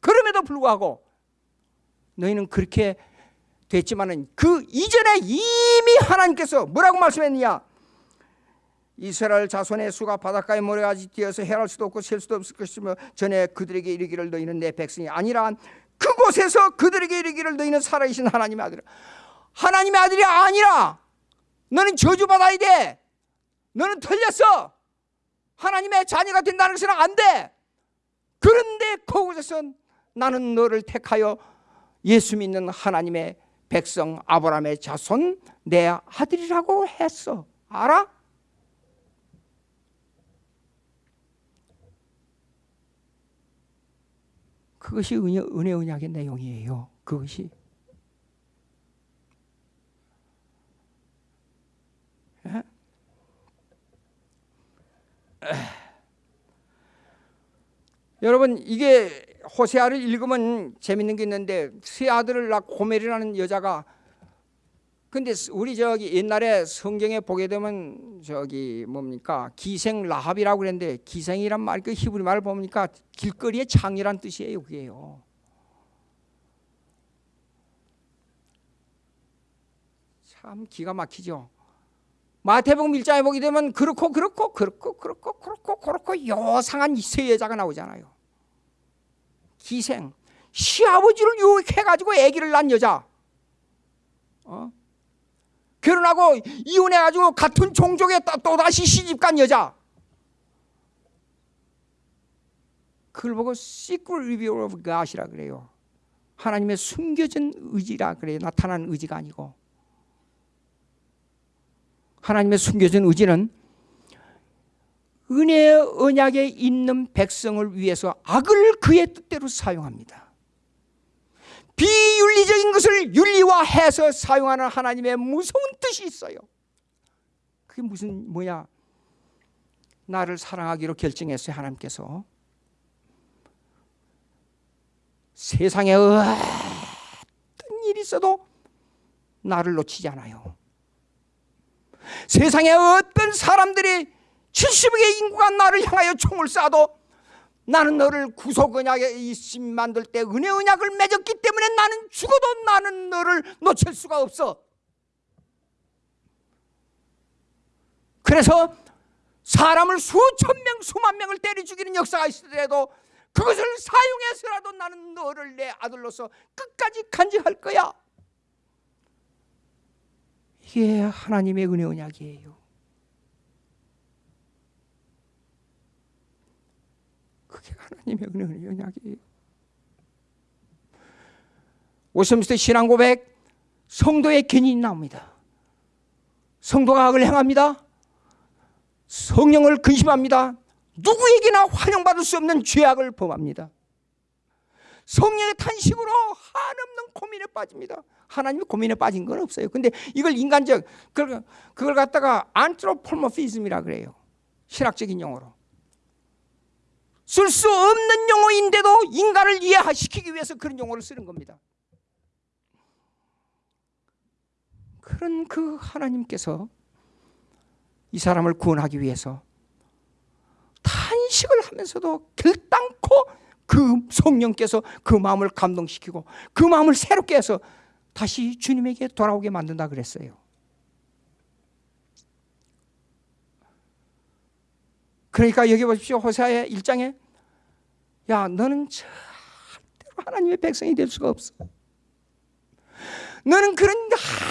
그럼에도 불구하고 너희는 그렇게 됐지만은 그 이전에 이미 하나님께서 뭐라고 말씀했느냐? 이스라엘 자손의 수가 바닷가에 모래가지 뛰어서 헤랄 수도 없고 셀 수도 없을 것이며 전에 그들에게 이르기를 너희는 내 백성이 아니라 그곳에서 그들에게 이르기를 너희는 살아계신 하나님의 아들이라. 하나님의 아들이 아니라 너는 저주받아야 돼. 너는 틀렸어. 하나님의 자녀가 된다는 것은 안돼. 그런데 그곳에서 나는 너를 택하여 예수 믿는 하나님의 백성 아브라함의 자손 내 아들이라고 했어. 알아? 그것이 은혜, 은혜 언약의 내용이에요. 그것이. 에? 여러분 이게 호세아를 읽으면 재밌는 게 있는데 세 아들을 낳고 고멜이라는 여자가 근데 우리 저기 옛날에 성경에 보게 되면 저기 뭡니까 기생 라합이라고 그랬는데 기생이란 말 그 히브리 말을 보니까 길거리의 창이란 뜻이에요 그게요. 참 기가 막히죠. 마태복음 1장에 보게 되면 그렇고 그렇고 그렇고 그렇고 그렇고 그렇고 요상한 세 여자가 나오잖아요. 기생 시아버지를 유혹해가지고 아기를 낳은 여자. 어? 결혼하고 이혼해가지고 같은 종족에 또다시 시집간 여자. 그걸 보고 secret reveal of God이라 그래요. 하나님의 숨겨진 의지라 그래요. 나타난 의지가 아니고. 하나님의 숨겨진 의지는 은혜의 언약에 있는 백성을 위해서 악을 그의 뜻대로 사용합니다. 비윤리적인 것을 윤리화해서 사용하는 하나님의 무서운 뜻이 있어요. 그게 무슨 뭐야? 나를 사랑하기로 결정했어요 하나님께서. 세상에 어떤 일이 있어도 나를 놓치지 않아요. 세상에 어떤 사람들이 70억의 인구가 나를 향하여 총을 쏴도 나는 너를 구속 언약에 있음 만들 때 은혜 언약을 맺었기 때문에 나는 죽어도 나는 너를 놓칠 수가 없어. 그래서 사람을 수천 명, 수만 명을 때려 죽이는 역사가 있더라도 그것을 사용해서라도 나는 너를 내 아들로서 끝까지 간직할 거야. 이게 하나님의 은혜 언약이에요. 그게 하나님의 은혜 언약이에요. 오섬스테 신앙 고백 성도의 견인이 나옵니다. 성도가 악을 행합니다. 성령을 근심합니다. 누구에게나 환영받을 수 없는 죄악을 범합니다. 성령의 탄식으로 한없는 고민에 빠집니다. 하나님이 고민에 빠진 건 없어요. 근데 이걸 인간적 그걸, 그걸 갖다가 안트로폴모피즘이라 그래요. 신학적인 용어로. 쓸 수 없는 용어인데도 인간을 이해시키기 위해서 그런 용어를 쓰는 겁니다. 그런 그 하나님께서 이 사람을 구원하기 위해서 탄식을 하면서도 결단코 그 성령께서 그 마음을 감동시키고 그 마음을 새롭게 해서 다시 주님에게 돌아오게 만든다 그랬어요. 그러니까 여기 보십시오. 호세아의 1장에 야 너는 절대로 하나님의 백성이 될 수가 없어. 너는 그런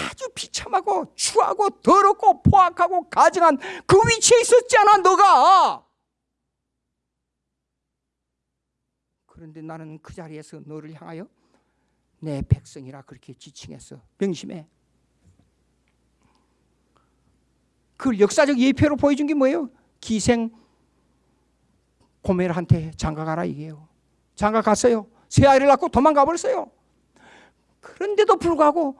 아주 비참하고 추하고 더럽고 포악하고 가증한 그 위치에 있었지 않아 너가. 그런데 나는 그 자리에서 너를 향하여 내 백성이라 그렇게 지칭했어. 명심해. 그 역사적 예표로 보여준 게 뭐예요? 기생 고멜한테 장가 가라 이게요. 장가 갔어요. 새 아이를 낳고 도망가 버렸어요. 그런데도 불구하고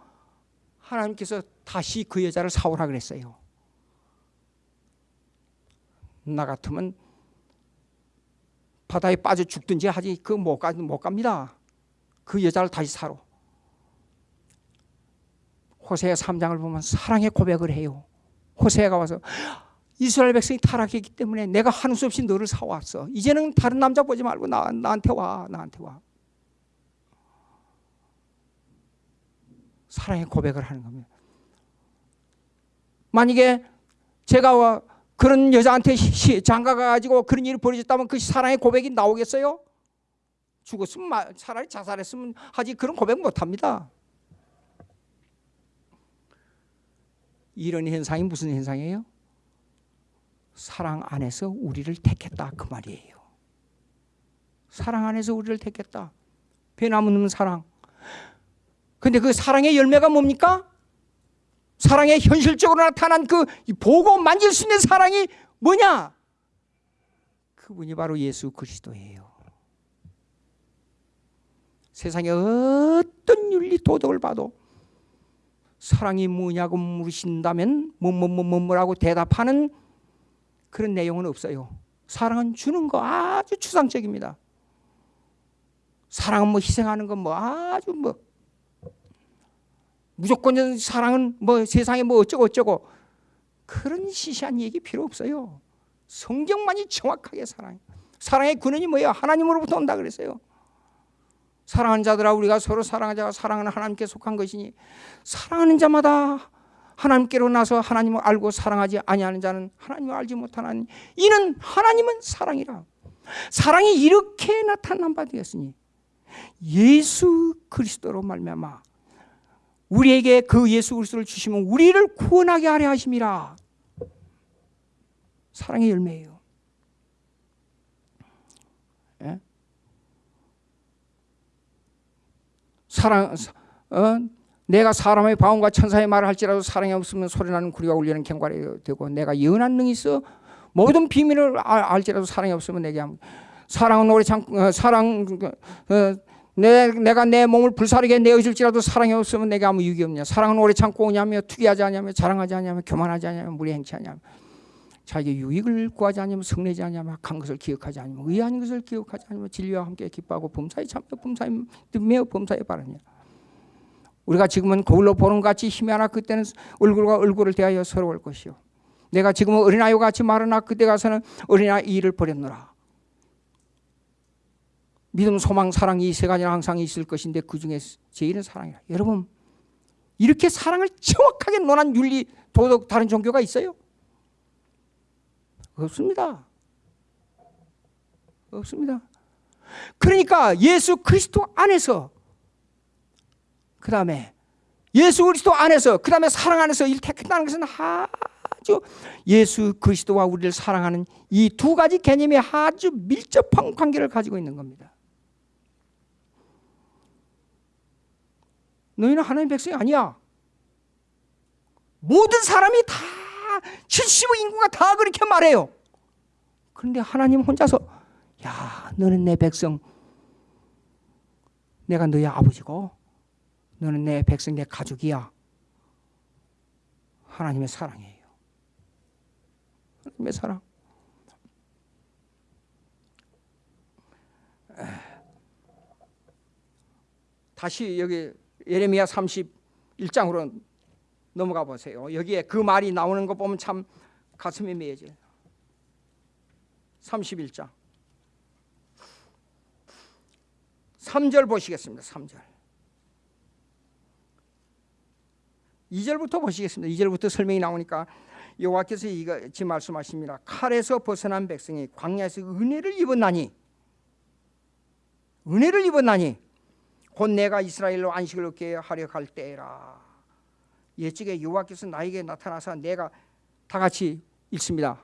하나님께서 다시 그 여자를 사오라 그랬어요. 나 같으면 바다에 빠져 죽든지 하지 그 못 못 갑니다. 그 여자를 다시 사로. 호세아 3장을 보면 사랑의 고백을 해요. 호세아가 와서 이스라엘 백성이 타락했기 때문에 내가 하는 수 없이 너를 사왔어. 이제는 다른 남자 보지 말고 나, 나한테 와. 나한테 와. 사랑의 고백을 하는 겁니다. 만약에 제가 그런 여자한테 장가가 가지고 그런 일이 벌어졌다면 그 사랑의 고백이 나오겠어요? 죽었으면 차라리 자살했으면 하지 그런 고백 못 합니다. 이런 현상이 무슨 현상이에요? 사랑 안에서 우리를 택했다 그 말이에요. 사랑 안에서 우리를 택했다. 변함없는 사랑. 근데 그 사랑의 열매가 뭡니까? 사랑의 현실적으로 나타난 그 보고 만질 수 있는 사랑이 뭐냐? 그분이 바로 예수 그리스도예요. 세상의 어떤 윤리 도덕을 봐도 사랑이 뭐냐고 물으신다면 뭐뭐뭐뭐라고 대답하는 그런 내용은 없어요. 사랑은 주는 거 아주 추상적입니다. 사랑은 뭐 희생하는 건 뭐 아주 뭐 무조건 사랑은 뭐 세상에 뭐 어쩌고 어쩌고 그런 시시한 얘기 필요 없어요. 성경만이 정확하게 사랑. 사랑의 근원이 뭐예요? 하나님으로부터 온다 그랬어요. 사랑하는 자들아 우리가 서로 사랑하자가 사랑하는 하나님께 속한 것이니 사랑하는 자마다 하나님께로 나서 하나님을 알고 사랑하지 아니하는 자는 하나님을 알지 못하나니 이는 하나님은 사랑이라. 사랑이 이렇게 나타난 바 되었으니 예수 그리스도로 말미암아 우리에게 그 예수 그리스도를 주시면 우리를 구원하게 하려 하심이라. 사랑의 열매예요. 예? 사랑 어? 내가 사람의 바움과 천사의 말을 할지라도 사랑이 없으면 소리나는 구리가 울리는 갱과이 되고 내가 예언한 능이 있어 모든 비밀을 알 지라도 사랑이 없으면 내게 사랑은 오래 참 어, 사랑 어, 내, 내가 내 몸을 불사르게 내어줄지라도 사랑이 없으면 내게 아무 유익이 없냐. 사랑은 오래 참고 오냐며 투기하지 않냐며 자랑하지 않냐며 교만하지 않냐며 무리 행치 않냐며 자기 유익을 구하지 않으면 성내지 않으면 악한 것을 기억하지 않으면 의한 것을 기억하지 않으면 진리와 함께 기뻐하고 범사에 참여 범사에 매어 범사에 바르냐 우리가 지금은 거울로 보는 것 같이 힘이 하나 그때는 얼굴과 얼굴을 대하여 서러울 것이요 내가 지금은 어린아이와 같이 말하나 그때 가서는 어린아이 일을 버렸노라 믿음, 소망, 사랑 이 세 가지는 항상 있을 것인데 그 중에 제일은 사랑이라. 여러분 이렇게 사랑을 정확하게 논한 윤리, 도덕 다른 종교가 있어요? 없습니다. 없습니다. 그러니까 예수 그리스도 안에서 그 다음에 예수 그리스도 안에서 그 다음에 사랑 안에서 일 택했다는 것은 아주 예수 그리스도와 우리를 사랑하는 이 두 가지 개념이 아주 밀접한 관계를 가지고 있는 겁니다. 너희는 하나님 백성이 아니야. 모든 사람이 다 70의 인구가 다 그렇게 말해요. 그런데 하나님 혼자서 야 너는 내 백성 내가 너의 아버지고 너는 내 백성 내 가족이야. 하나님의 사랑이에요. 하나님의 사랑. 다시 여기 예레미야 31장으로 넘어가 보세요. 여기에 그 말이 나오는 거 보면 참 가슴이 메어져요. 31장 3절 보시겠습니다. 3절 2절부터 보시겠습니다. 2절부터 설명이 나오니까 여호와께서 이같이 말씀하십니다. 칼에서 벗어난 백성이 광야에서 은혜를 입었나니 은혜를 입었나니 곧 내가 이스라엘로 안식을 얻게 하려 할 때라. 예측에 여호와께서 나에게 나타나서 내가 다 같이 읽습니다.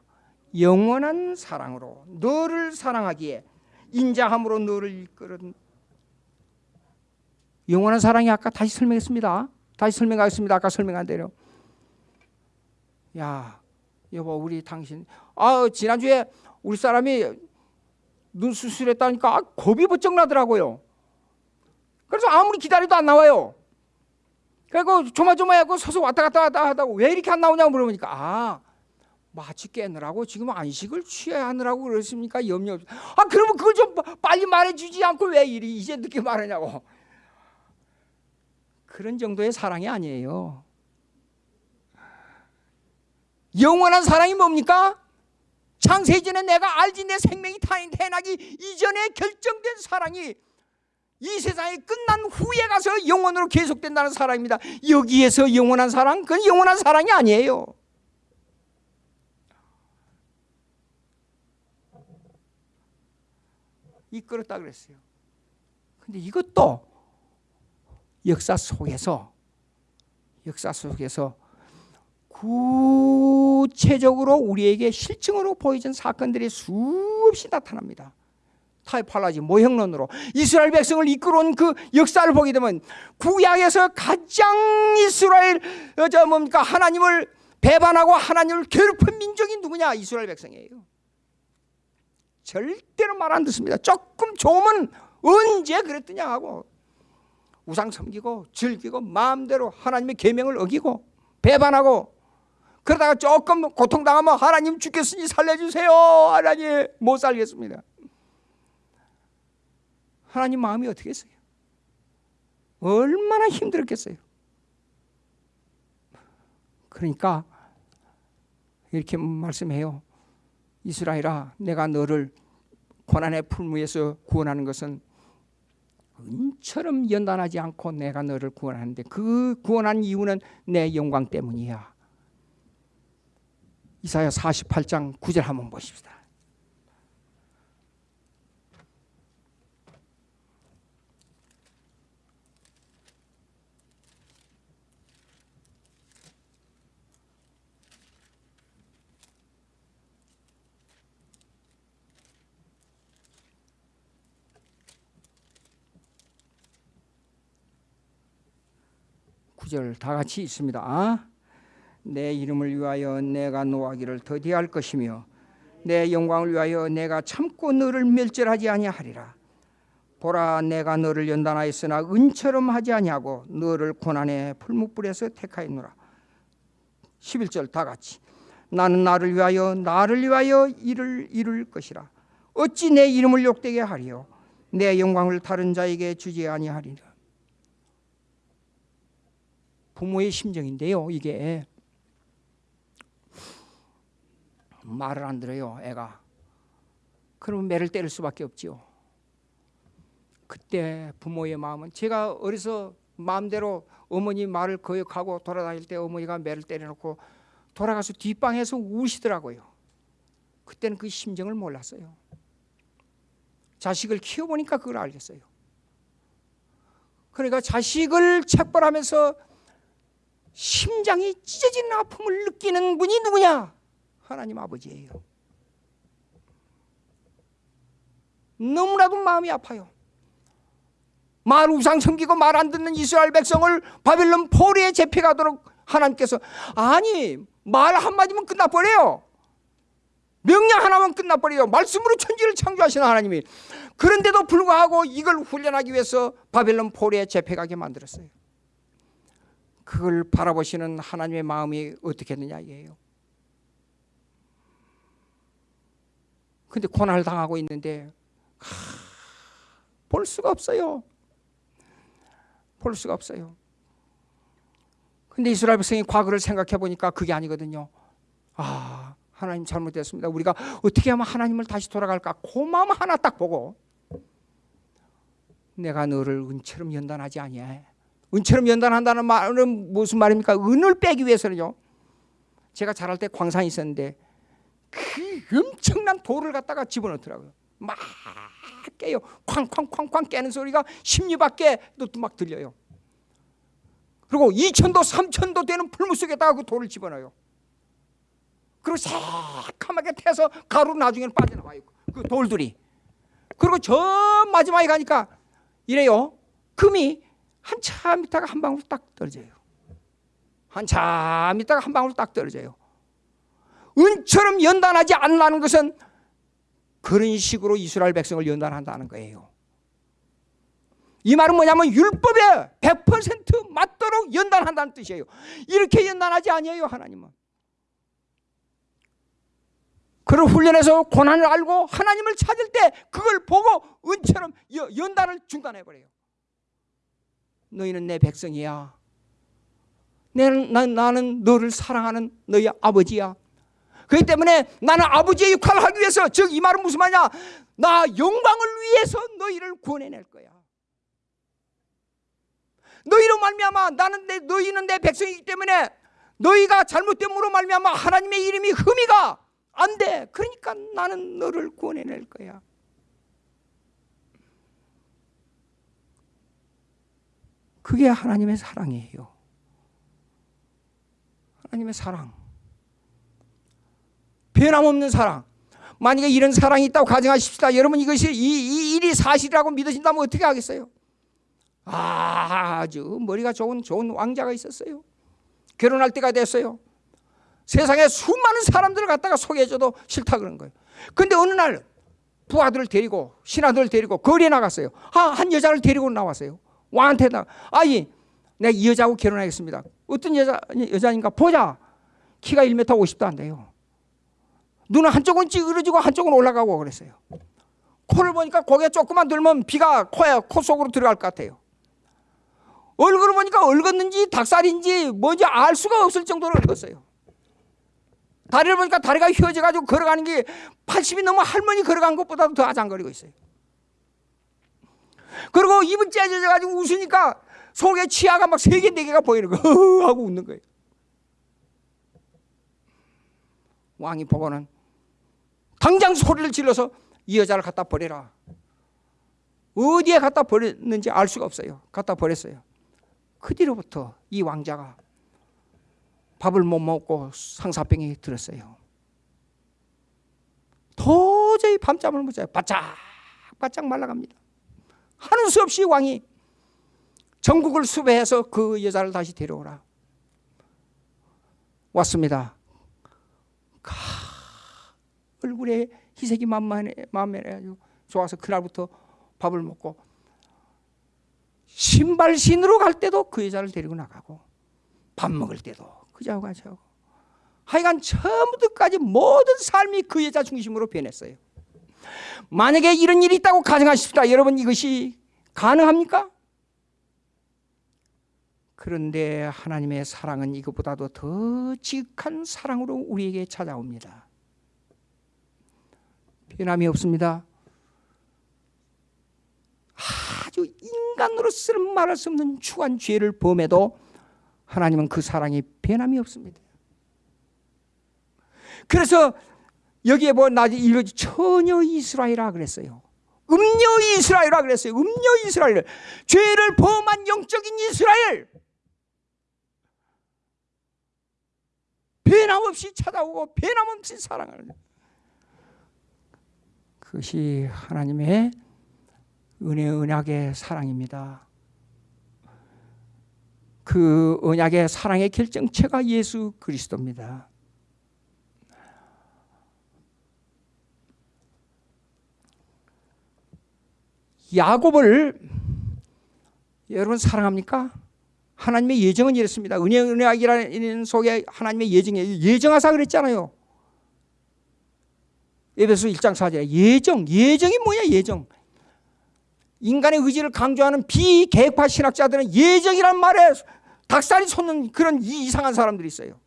영원한 사랑으로 너를 사랑하기에 인자함으로 너를 이끌은 영원한 사랑이 아까 다시 설명했습니다. 다시 설명하겠습니다. 아까 설명한 대로. 야, 여보 우리 당신 아 지난주에 우리 사람이 눈 수술했다니까 겁이 번쩍 나더라고요. 그래서 아무리 기다려도 안 나와요. 그리고 조마조마하고 서서 왔다 갔다 하다고 왜 이렇게 안 나오냐고 물어보니까 아 마치 깨느라고 지금 안식을 취해야 하느라고 그러십니까 염려 없. 아 그러면 그걸 좀 빨리 말해주지 않고 왜 이리 이제 늦게 말하냐고. 그런 정도의 사랑이 아니에요. 영원한 사랑이 뭡니까? 창세 전에 내가 알지 내 생명이 태어나기 이전에 결정된 사랑이 이 세상이 끝난 후에 가서 영원으로 계속된다는 사랑입니다. 여기에서 영원한 사랑, 그건 영원한 사랑이 아니에요. 이끌었다 그랬어요. 근데 이것도 역사 속에서 역사 속에서 구체적으로 우리에게 실증으로 보여진 사건들이 수없이 나타납니다. 타이팔라지 모형론으로 이스라엘 백성을 이끌어온 그 역사를 보게 되면 구약에서 가장 이스라엘 어, 저 뭡니까 하나님을 배반하고 하나님을 괴롭힌 민족이 누구냐 이스라엘 백성이에요. 절대로 말 안 듣습니다. 조금 좋으면 언제 그랬더냐 하고 우상 섬기고 즐기고 마음대로 하나님의 계명을 어기고 배반하고 그러다가 조금 고통당하면 하나님 죽겠으니 살려주세요. 하나님 못 살겠습니다. 하나님 마음이 어떻게 했어요? 얼마나 힘들었겠어요? 그러니까 이렇게 말씀해요. 이스라엘아 내가 너를 고난의 풀무에서 구원하는 것은 은처럼 연단하지 않고 내가 너를 구원하는데 그 구원한 이유는 내 영광 때문이야. 이사야 48장 9절 한번 보십시다. 구절 다 같이 있습니다. 내 이름을 위하여 내가 노하기를 더디할 것이며 내 영광을 위하여 내가 참고 너를 멸절하지 아니하리라. 보라 내가 너를 연단하였으나 은처럼 하지 아니하고 너를 고난의 풀무불에서 택하였노라. 11절 다 같이 나는 나를 위하여 나를 위하여 일을 이룰 것이라. 어찌 내 이름을 욕되게 하리요 내 영광을 다른 자에게 주지 아니하리라. 부모의 심정인데요. 이게 말을 안 들어요. 애가. 그러면 매를 때릴 수밖에 없지요. 그때 부모의 마음은 제가 어려서 마음대로 어머니 말을 거역하고 돌아다닐 때 어머니가 매를 때려놓고 돌아가서 뒷방에서 우시더라고요. 그때는 그 심정을 몰랐어요. 자식을 키워보니까 그걸 알겠어요. 그러니까 자식을 책벌하면서 심장이 찢어지는 아픔을 느끼는 분이 누구냐? 하나님 아버지예요. 너무나도 마음이 아파요. 말 우상 섬기고 말 안 듣는 이스라엘 백성을 바빌론 포리에 잡혀가도록 하나님께서 아니 말 한마디면 끝나버려요. 명령 하나만 끝나버려요. 말씀으로 천지를 창조하시는 하나님이 그런데도 불구하고 이걸 훈련하기 위해서 바빌론 포리에 잡혀가게 만들었어요. 그걸 바라보시는 하나님의 마음이 어떻겠느냐 이에요. 근데 고난을 당하고 있는데 하, 볼 수가 없어요. 볼 수가 없어요. 근데 이스라엘 백성이 과거를 생각해 보니까 그게 아니거든요. 아, 하나님 잘못됐습니다. 우리가 어떻게 하면 하나님을 다시 돌아갈까? 그 마음 하나 딱 보고 내가 너를 은처럼 연단하지 아니해. 은처럼 연단한다는 말은 무슨 말입니까? 은을 빼기 위해서는요. 제가 자랄 때 광산이 있었는데 그 엄청난 돌을 갖다가 집어넣더라고요. 막 깨요. 쾅쾅쾅쾅 깨는 소리가 십리 밖에도 막 들려요. 그리고 2천도 3천도 되는 풀무 속에다가 그 돌을 집어넣어요. 그리고 새까맣게 태서 가루 나중에는 빠져나와요. 그 돌들이. 그리고 저 마지막에 가니까 이래요. 금이 한참 있다가 한 방울 딱 떨어져요. 한참 있다가 한 방울 딱 떨어져요. 은처럼 연단하지 않는 것은 그런 식으로 이스라엘 백성을 연단한다는 거예요. 이 말은 뭐냐면 율법에 100% 맞도록 연단한다는 뜻이에요. 이렇게 연단하지 아니에요, 하나님은. 그를 훈련해서 고난을 알고 하나님을 찾을 때 그걸 보고 은처럼 연단을 중단해 버려요. 너희는 내 백성이야. 나는, 나는 너를 사랑하는 너희 아버지야. 그렇기 때문에 나는 아버지의 역할을 하기 위해서 즉 이 말은 무슨 말이냐 나 영광을 위해서 너희를 구원해낼 거야 너희로 말미암아 나는 내 너희는 내 백성이기 때문에 너희가 잘못됨으로 말미암아 하나님의 이름이 흠이가 안돼 그러니까 나는 너를 구원해낼 거야 그게 하나님의 사랑이에요. 하나님의 사랑. 변함없는 사랑. 만약에 이런 사랑이 있다고 가정하십시다. 여러분 이것이 이, 이 일이 사실이라고 믿으신다면 어떻게 하겠어요? 아주 머리가 좋은 좋은 왕자가 있었어요. 결혼할 때가 됐어요. 세상에 수많은 사람들을 갖다가 소개해줘도 싫다 그런 거예요. 근데 어느 날 부하들을 데리고 신하들을 데리고 거리에 나갔어요. 아, 한 여자를 데리고 나왔어요. 왕한테 나, 아니, 내가 이 여자하고 결혼하겠습니다. 어떤 여자 여자인가 보자. 키가 1m 50도 안 돼요. 눈은 한쪽은 찌그러지고 한쪽은 올라가고 그랬어요. 코를 보니까 고개 조금만 들면 비가 코에 코 속으로 들어갈 것 같아요. 얼굴을 보니까 얼었는지 닭살인지 뭔지 알 수가 없을 정도로 얼었어요. 다리를 보니까 다리가 휘어져 가지고 걸어가는 게 80이 넘어 할머니 걸어간 것보다도 더 아장거리고 있어요. 그리고 입은 째져져 가지고 웃으니까 속에 치아가 막 세 개, 네 개가 보이는 거예요. 하고 웃는 거예요. 왕이 보고는 당장 소리를 질러서 이 여자를 갖다 버려라. 어디에 갖다 버렸는지 알 수가 없어요. 갖다 버렸어요. 그 뒤로부터 이 왕자가 밥을 못 먹고 상사병이 들었어요. 도저히 밤잠을 못 자요. 바짝 바짝 말라갑니다. 하는 수 없이 왕이 전국을 수배해서 그 여자를 다시 데려오라. 왔습니다. 가, 얼굴에 희색이 만만해, 만만해가지고 좋아서 그날부터 밥을 먹고 신발신으로 갈 때도 그 여자를 데리고 나가고 밥 먹을 때도 그 같이 하고 하여간 처음부터까지 모든 삶이 그 여자 중심으로 변했어요. 만약에 이런 일이 있다고 가정하십시다. 여러분 이것이 가능합니까? 그런데 하나님의 사랑은 이것보다도 더 지극한 사랑으로 우리에게 찾아옵니다. 변함이 없습니다. 아주 인간으로서는 말할 수 없는 추한 죄를 범해도 하나님은 그 사랑이 변함이 없습니다. 그래서 여기에 뭐 나지 이러지 처녀 이스라엘아 그랬어요. 음녀 이스라엘아 그랬어요. 음녀 이스라엘. 죄를 범한 영적인 이스라엘. 변함없이 찾아오고 변함없이 사랑하는 그것이 하나님의 은혜 언약의 사랑입니다. 그 언약의 사랑의 결정체가 예수 그리스도입니다. 야곱을 여러분 사랑합니까? 하나님의 예정은 이랬습니다. 은혜 은혜이라는 속에 하나님의 예정이 예정하사 그랬잖아요. 에베소 1장 4절 예정 예정이 뭐야 예정 인간의 의지를 강조하는 비계획파 신학자들은 예정이란 말에 닭살이 솟는 그런 이상한 사람들이 있어요.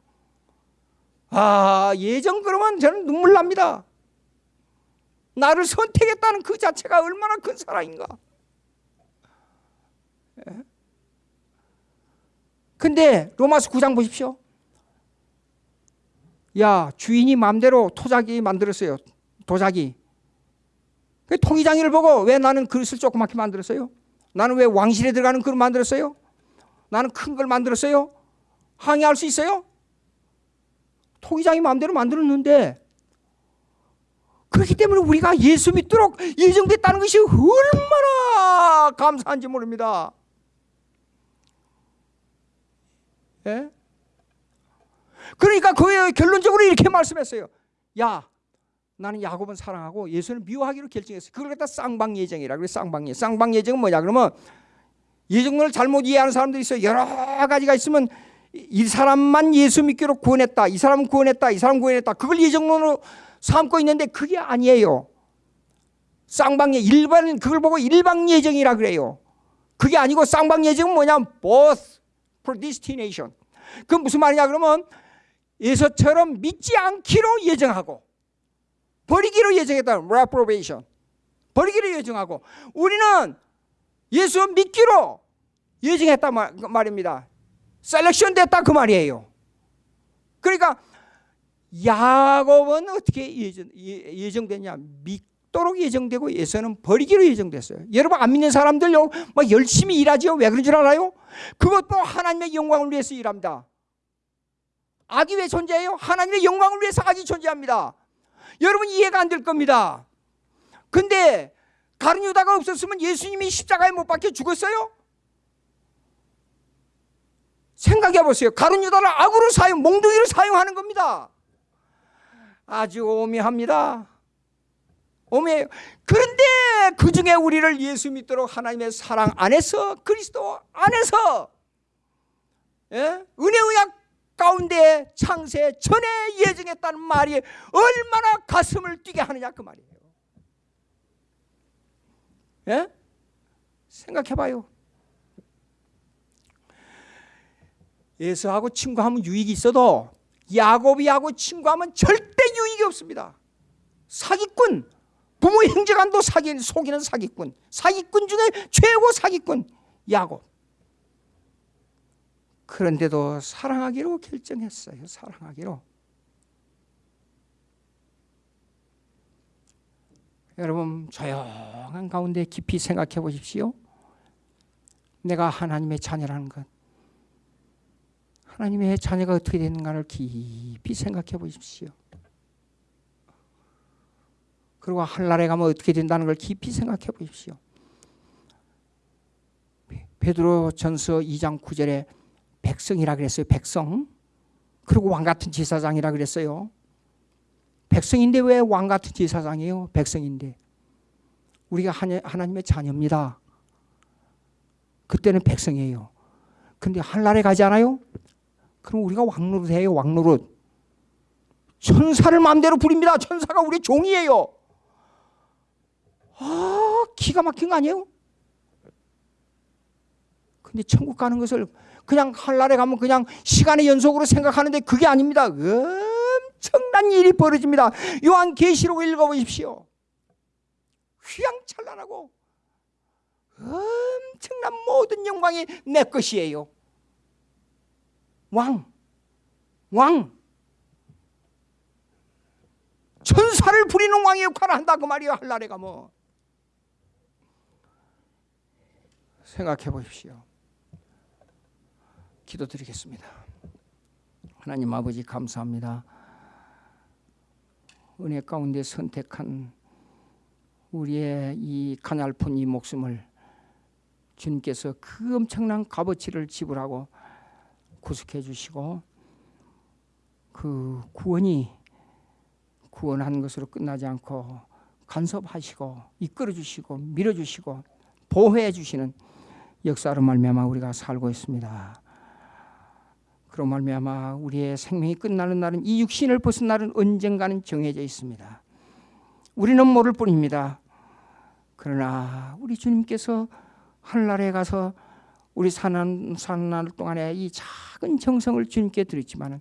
아 예정 그러면 저는 눈물 납니다. 나를 선택했다는 그 자체가 얼마나 큰 사랑인가. 예? 근데 로마서 9장 보십시오. 야 주인이 마음대로 토자기 만들었어요. 도자기. 그 통이장이를 보고 왜 나는 그릇을 조그맣게 만들었어요? 나는 왜 왕실에 들어가는 그릇 만들었어요? 나는 큰 걸 만들었어요? 항의할 수 있어요? 통이장이 마음대로 만들었는데 그렇기 때문에 우리가 예수 믿도록 예정됐다는 것이 얼마나 감사한지 모릅니다. 예? 그러니까 그 결론적으로 이렇게 말씀했어요. 야, 나는 야곱은 사랑하고 예수는 미워하기로 결정했어요. 그걸 갖다 쌍방 예정이라 그래. 쌍방 예. 쌍방 예정은 뭐냐? 그러면 예정론을 잘못 이해하는 사람들이 있어요. 여러 가지가 있으면 이 사람만 예수 믿기로 구원했다. 이 사람은 구원했다. 이 사람 구원했다. 그걸 예정론으로 삼고 있는데 그게 아니에요. 쌍방 예 일반 그걸 보고 일방 예정이라 그래요. 그게 아니고 쌍방 예정은 뭐냐? both predestination. 그 무슨 말이냐 그러면 에서처럼 믿지 않기로 예정하고 버리기로 예정했다. reprobation. 버리기로 예정하고 우리는 예수 믿기로 예정했다 말입니다. selection 됐다 그 말이에요. 그러니까 야곱은 어떻게 예정, 예정됐냐? 믿, 죽도록 예정되고 에서는 버리기로 예정됐어요. 여러분 안 믿는 사람들요, 막 열심히 일하지요. 왜 그런 줄 알아요? 그것도 하나님의 영광을 위해서 일합니다. 악이 왜 존재해요? 하나님의 영광을 위해서 악이 존재합니다. 여러분 이해가 안 될 겁니다. 근데 가룟 유다가 없었으면 예수님이 십자가에 못 박혀 죽었어요? 생각해 보세요. 가룟 유다를 악으로 사용, 몽둥이로 사용하는 겁니다. 아주 오묘합니다. 오묘해요. 그런데 그 중에 우리를 예수 믿도록 하나님의 사랑 안에서 그리스도 안에서 예? 은혜 의약 가운데 창세 전에 예정했다는 말이 얼마나 가슴을 뛰게 하느냐 그 말이에요. 예? 생각해 봐요. 예수하고 친구하면 유익이 있어도 야곱이하고 친구하면 절대 유익이 없습니다. 사기꾼, 부모 형제간도 사기, 속이는 사기꾼, 사기꾼 중에 최고 사기꾼 야곱. 그런데도 사랑하기로 결정했어요. 사랑하기로. 여러분 조용한 가운데 깊이 생각해 보십시오. 내가 하나님의 자녀라는 것. 하나님의 자녀가 어떻게 되는가를 깊이 생각해 보십시오. 그리고 한날에 가면 어떻게 된다는 걸 깊이 생각해 보십시오. 베드로 전서 2장 9절에 백성이라 그랬어요. 백성. 그리고 왕 같은 제사장이라 그랬어요. 백성인데 왜 왕 같은 제사장이에요? 백성인데. 우리가 하나님의 자녀입니다. 그때는 백성이에요. 근데 한날에 가지 않아요? 그럼 우리가 왕노릇해요. 왕노릇. 천사를 마음대로 부립니다. 천사가 우리 종이에요. 아, 기가 막힌 거 아니에요? 근데 천국 가는 것을 그냥 한날에 가면 그냥 시간의 연속으로 생각하는데 그게 아닙니다. 엄청난 일이 벌어집니다. 요한 계시록 읽어보십시오. 휘황찬란하고 엄청난 모든 영광이 내 것이에요. 왕, 왕. 천사를 부리는 왕의 역할을 한다 그 말이에요. 한날에 가면. 생각해 보십시오. 기도드리겠습니다. 하나님 아버지 감사합니다. 은혜 가운데 선택한 우리의 이 가냘픈 이 목숨을 주님께서 그 엄청난 값어치를 지불하고 구속해 주시고 그 구원이 구원한 것으로 끝나지 않고 간섭하시고 이끌어 주시고 밀어 주시고 보호해 주시는 역사로 말미암아 우리가 살고 있습니다. 그로 말미암아 우리의 생명이 끝나는 날은 이 육신을 벗은 날은 언젠가는 정해져 있습니다. 우리는 모를 뿐입니다. 그러나 우리 주님께서 하늘나라에 가서 우리 사는 사는 날 동안에 이 작은 정성을 주님께 드렸지만은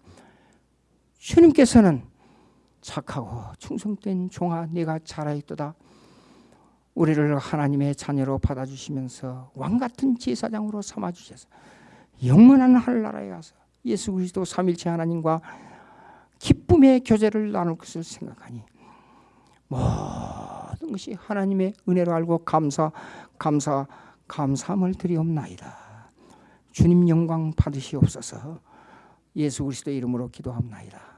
주님께서는 착하고 충성된 종아 네가 잘하였도다. 우리를 하나님의 자녀로 받아주시면서 왕 같은 제사장으로 삼아 주셔서 영원한 하늘나라에 가서 예수 그리스도 삼일체 하나님과 기쁨의 교제를 나눌 것을 생각하니 모든 것이 하나님의 은혜로 알고 감사 감사 감사함을 드리옵나이다. 주님 영광 받으시옵소서. 예수 그리스도 이름으로 기도합나이다.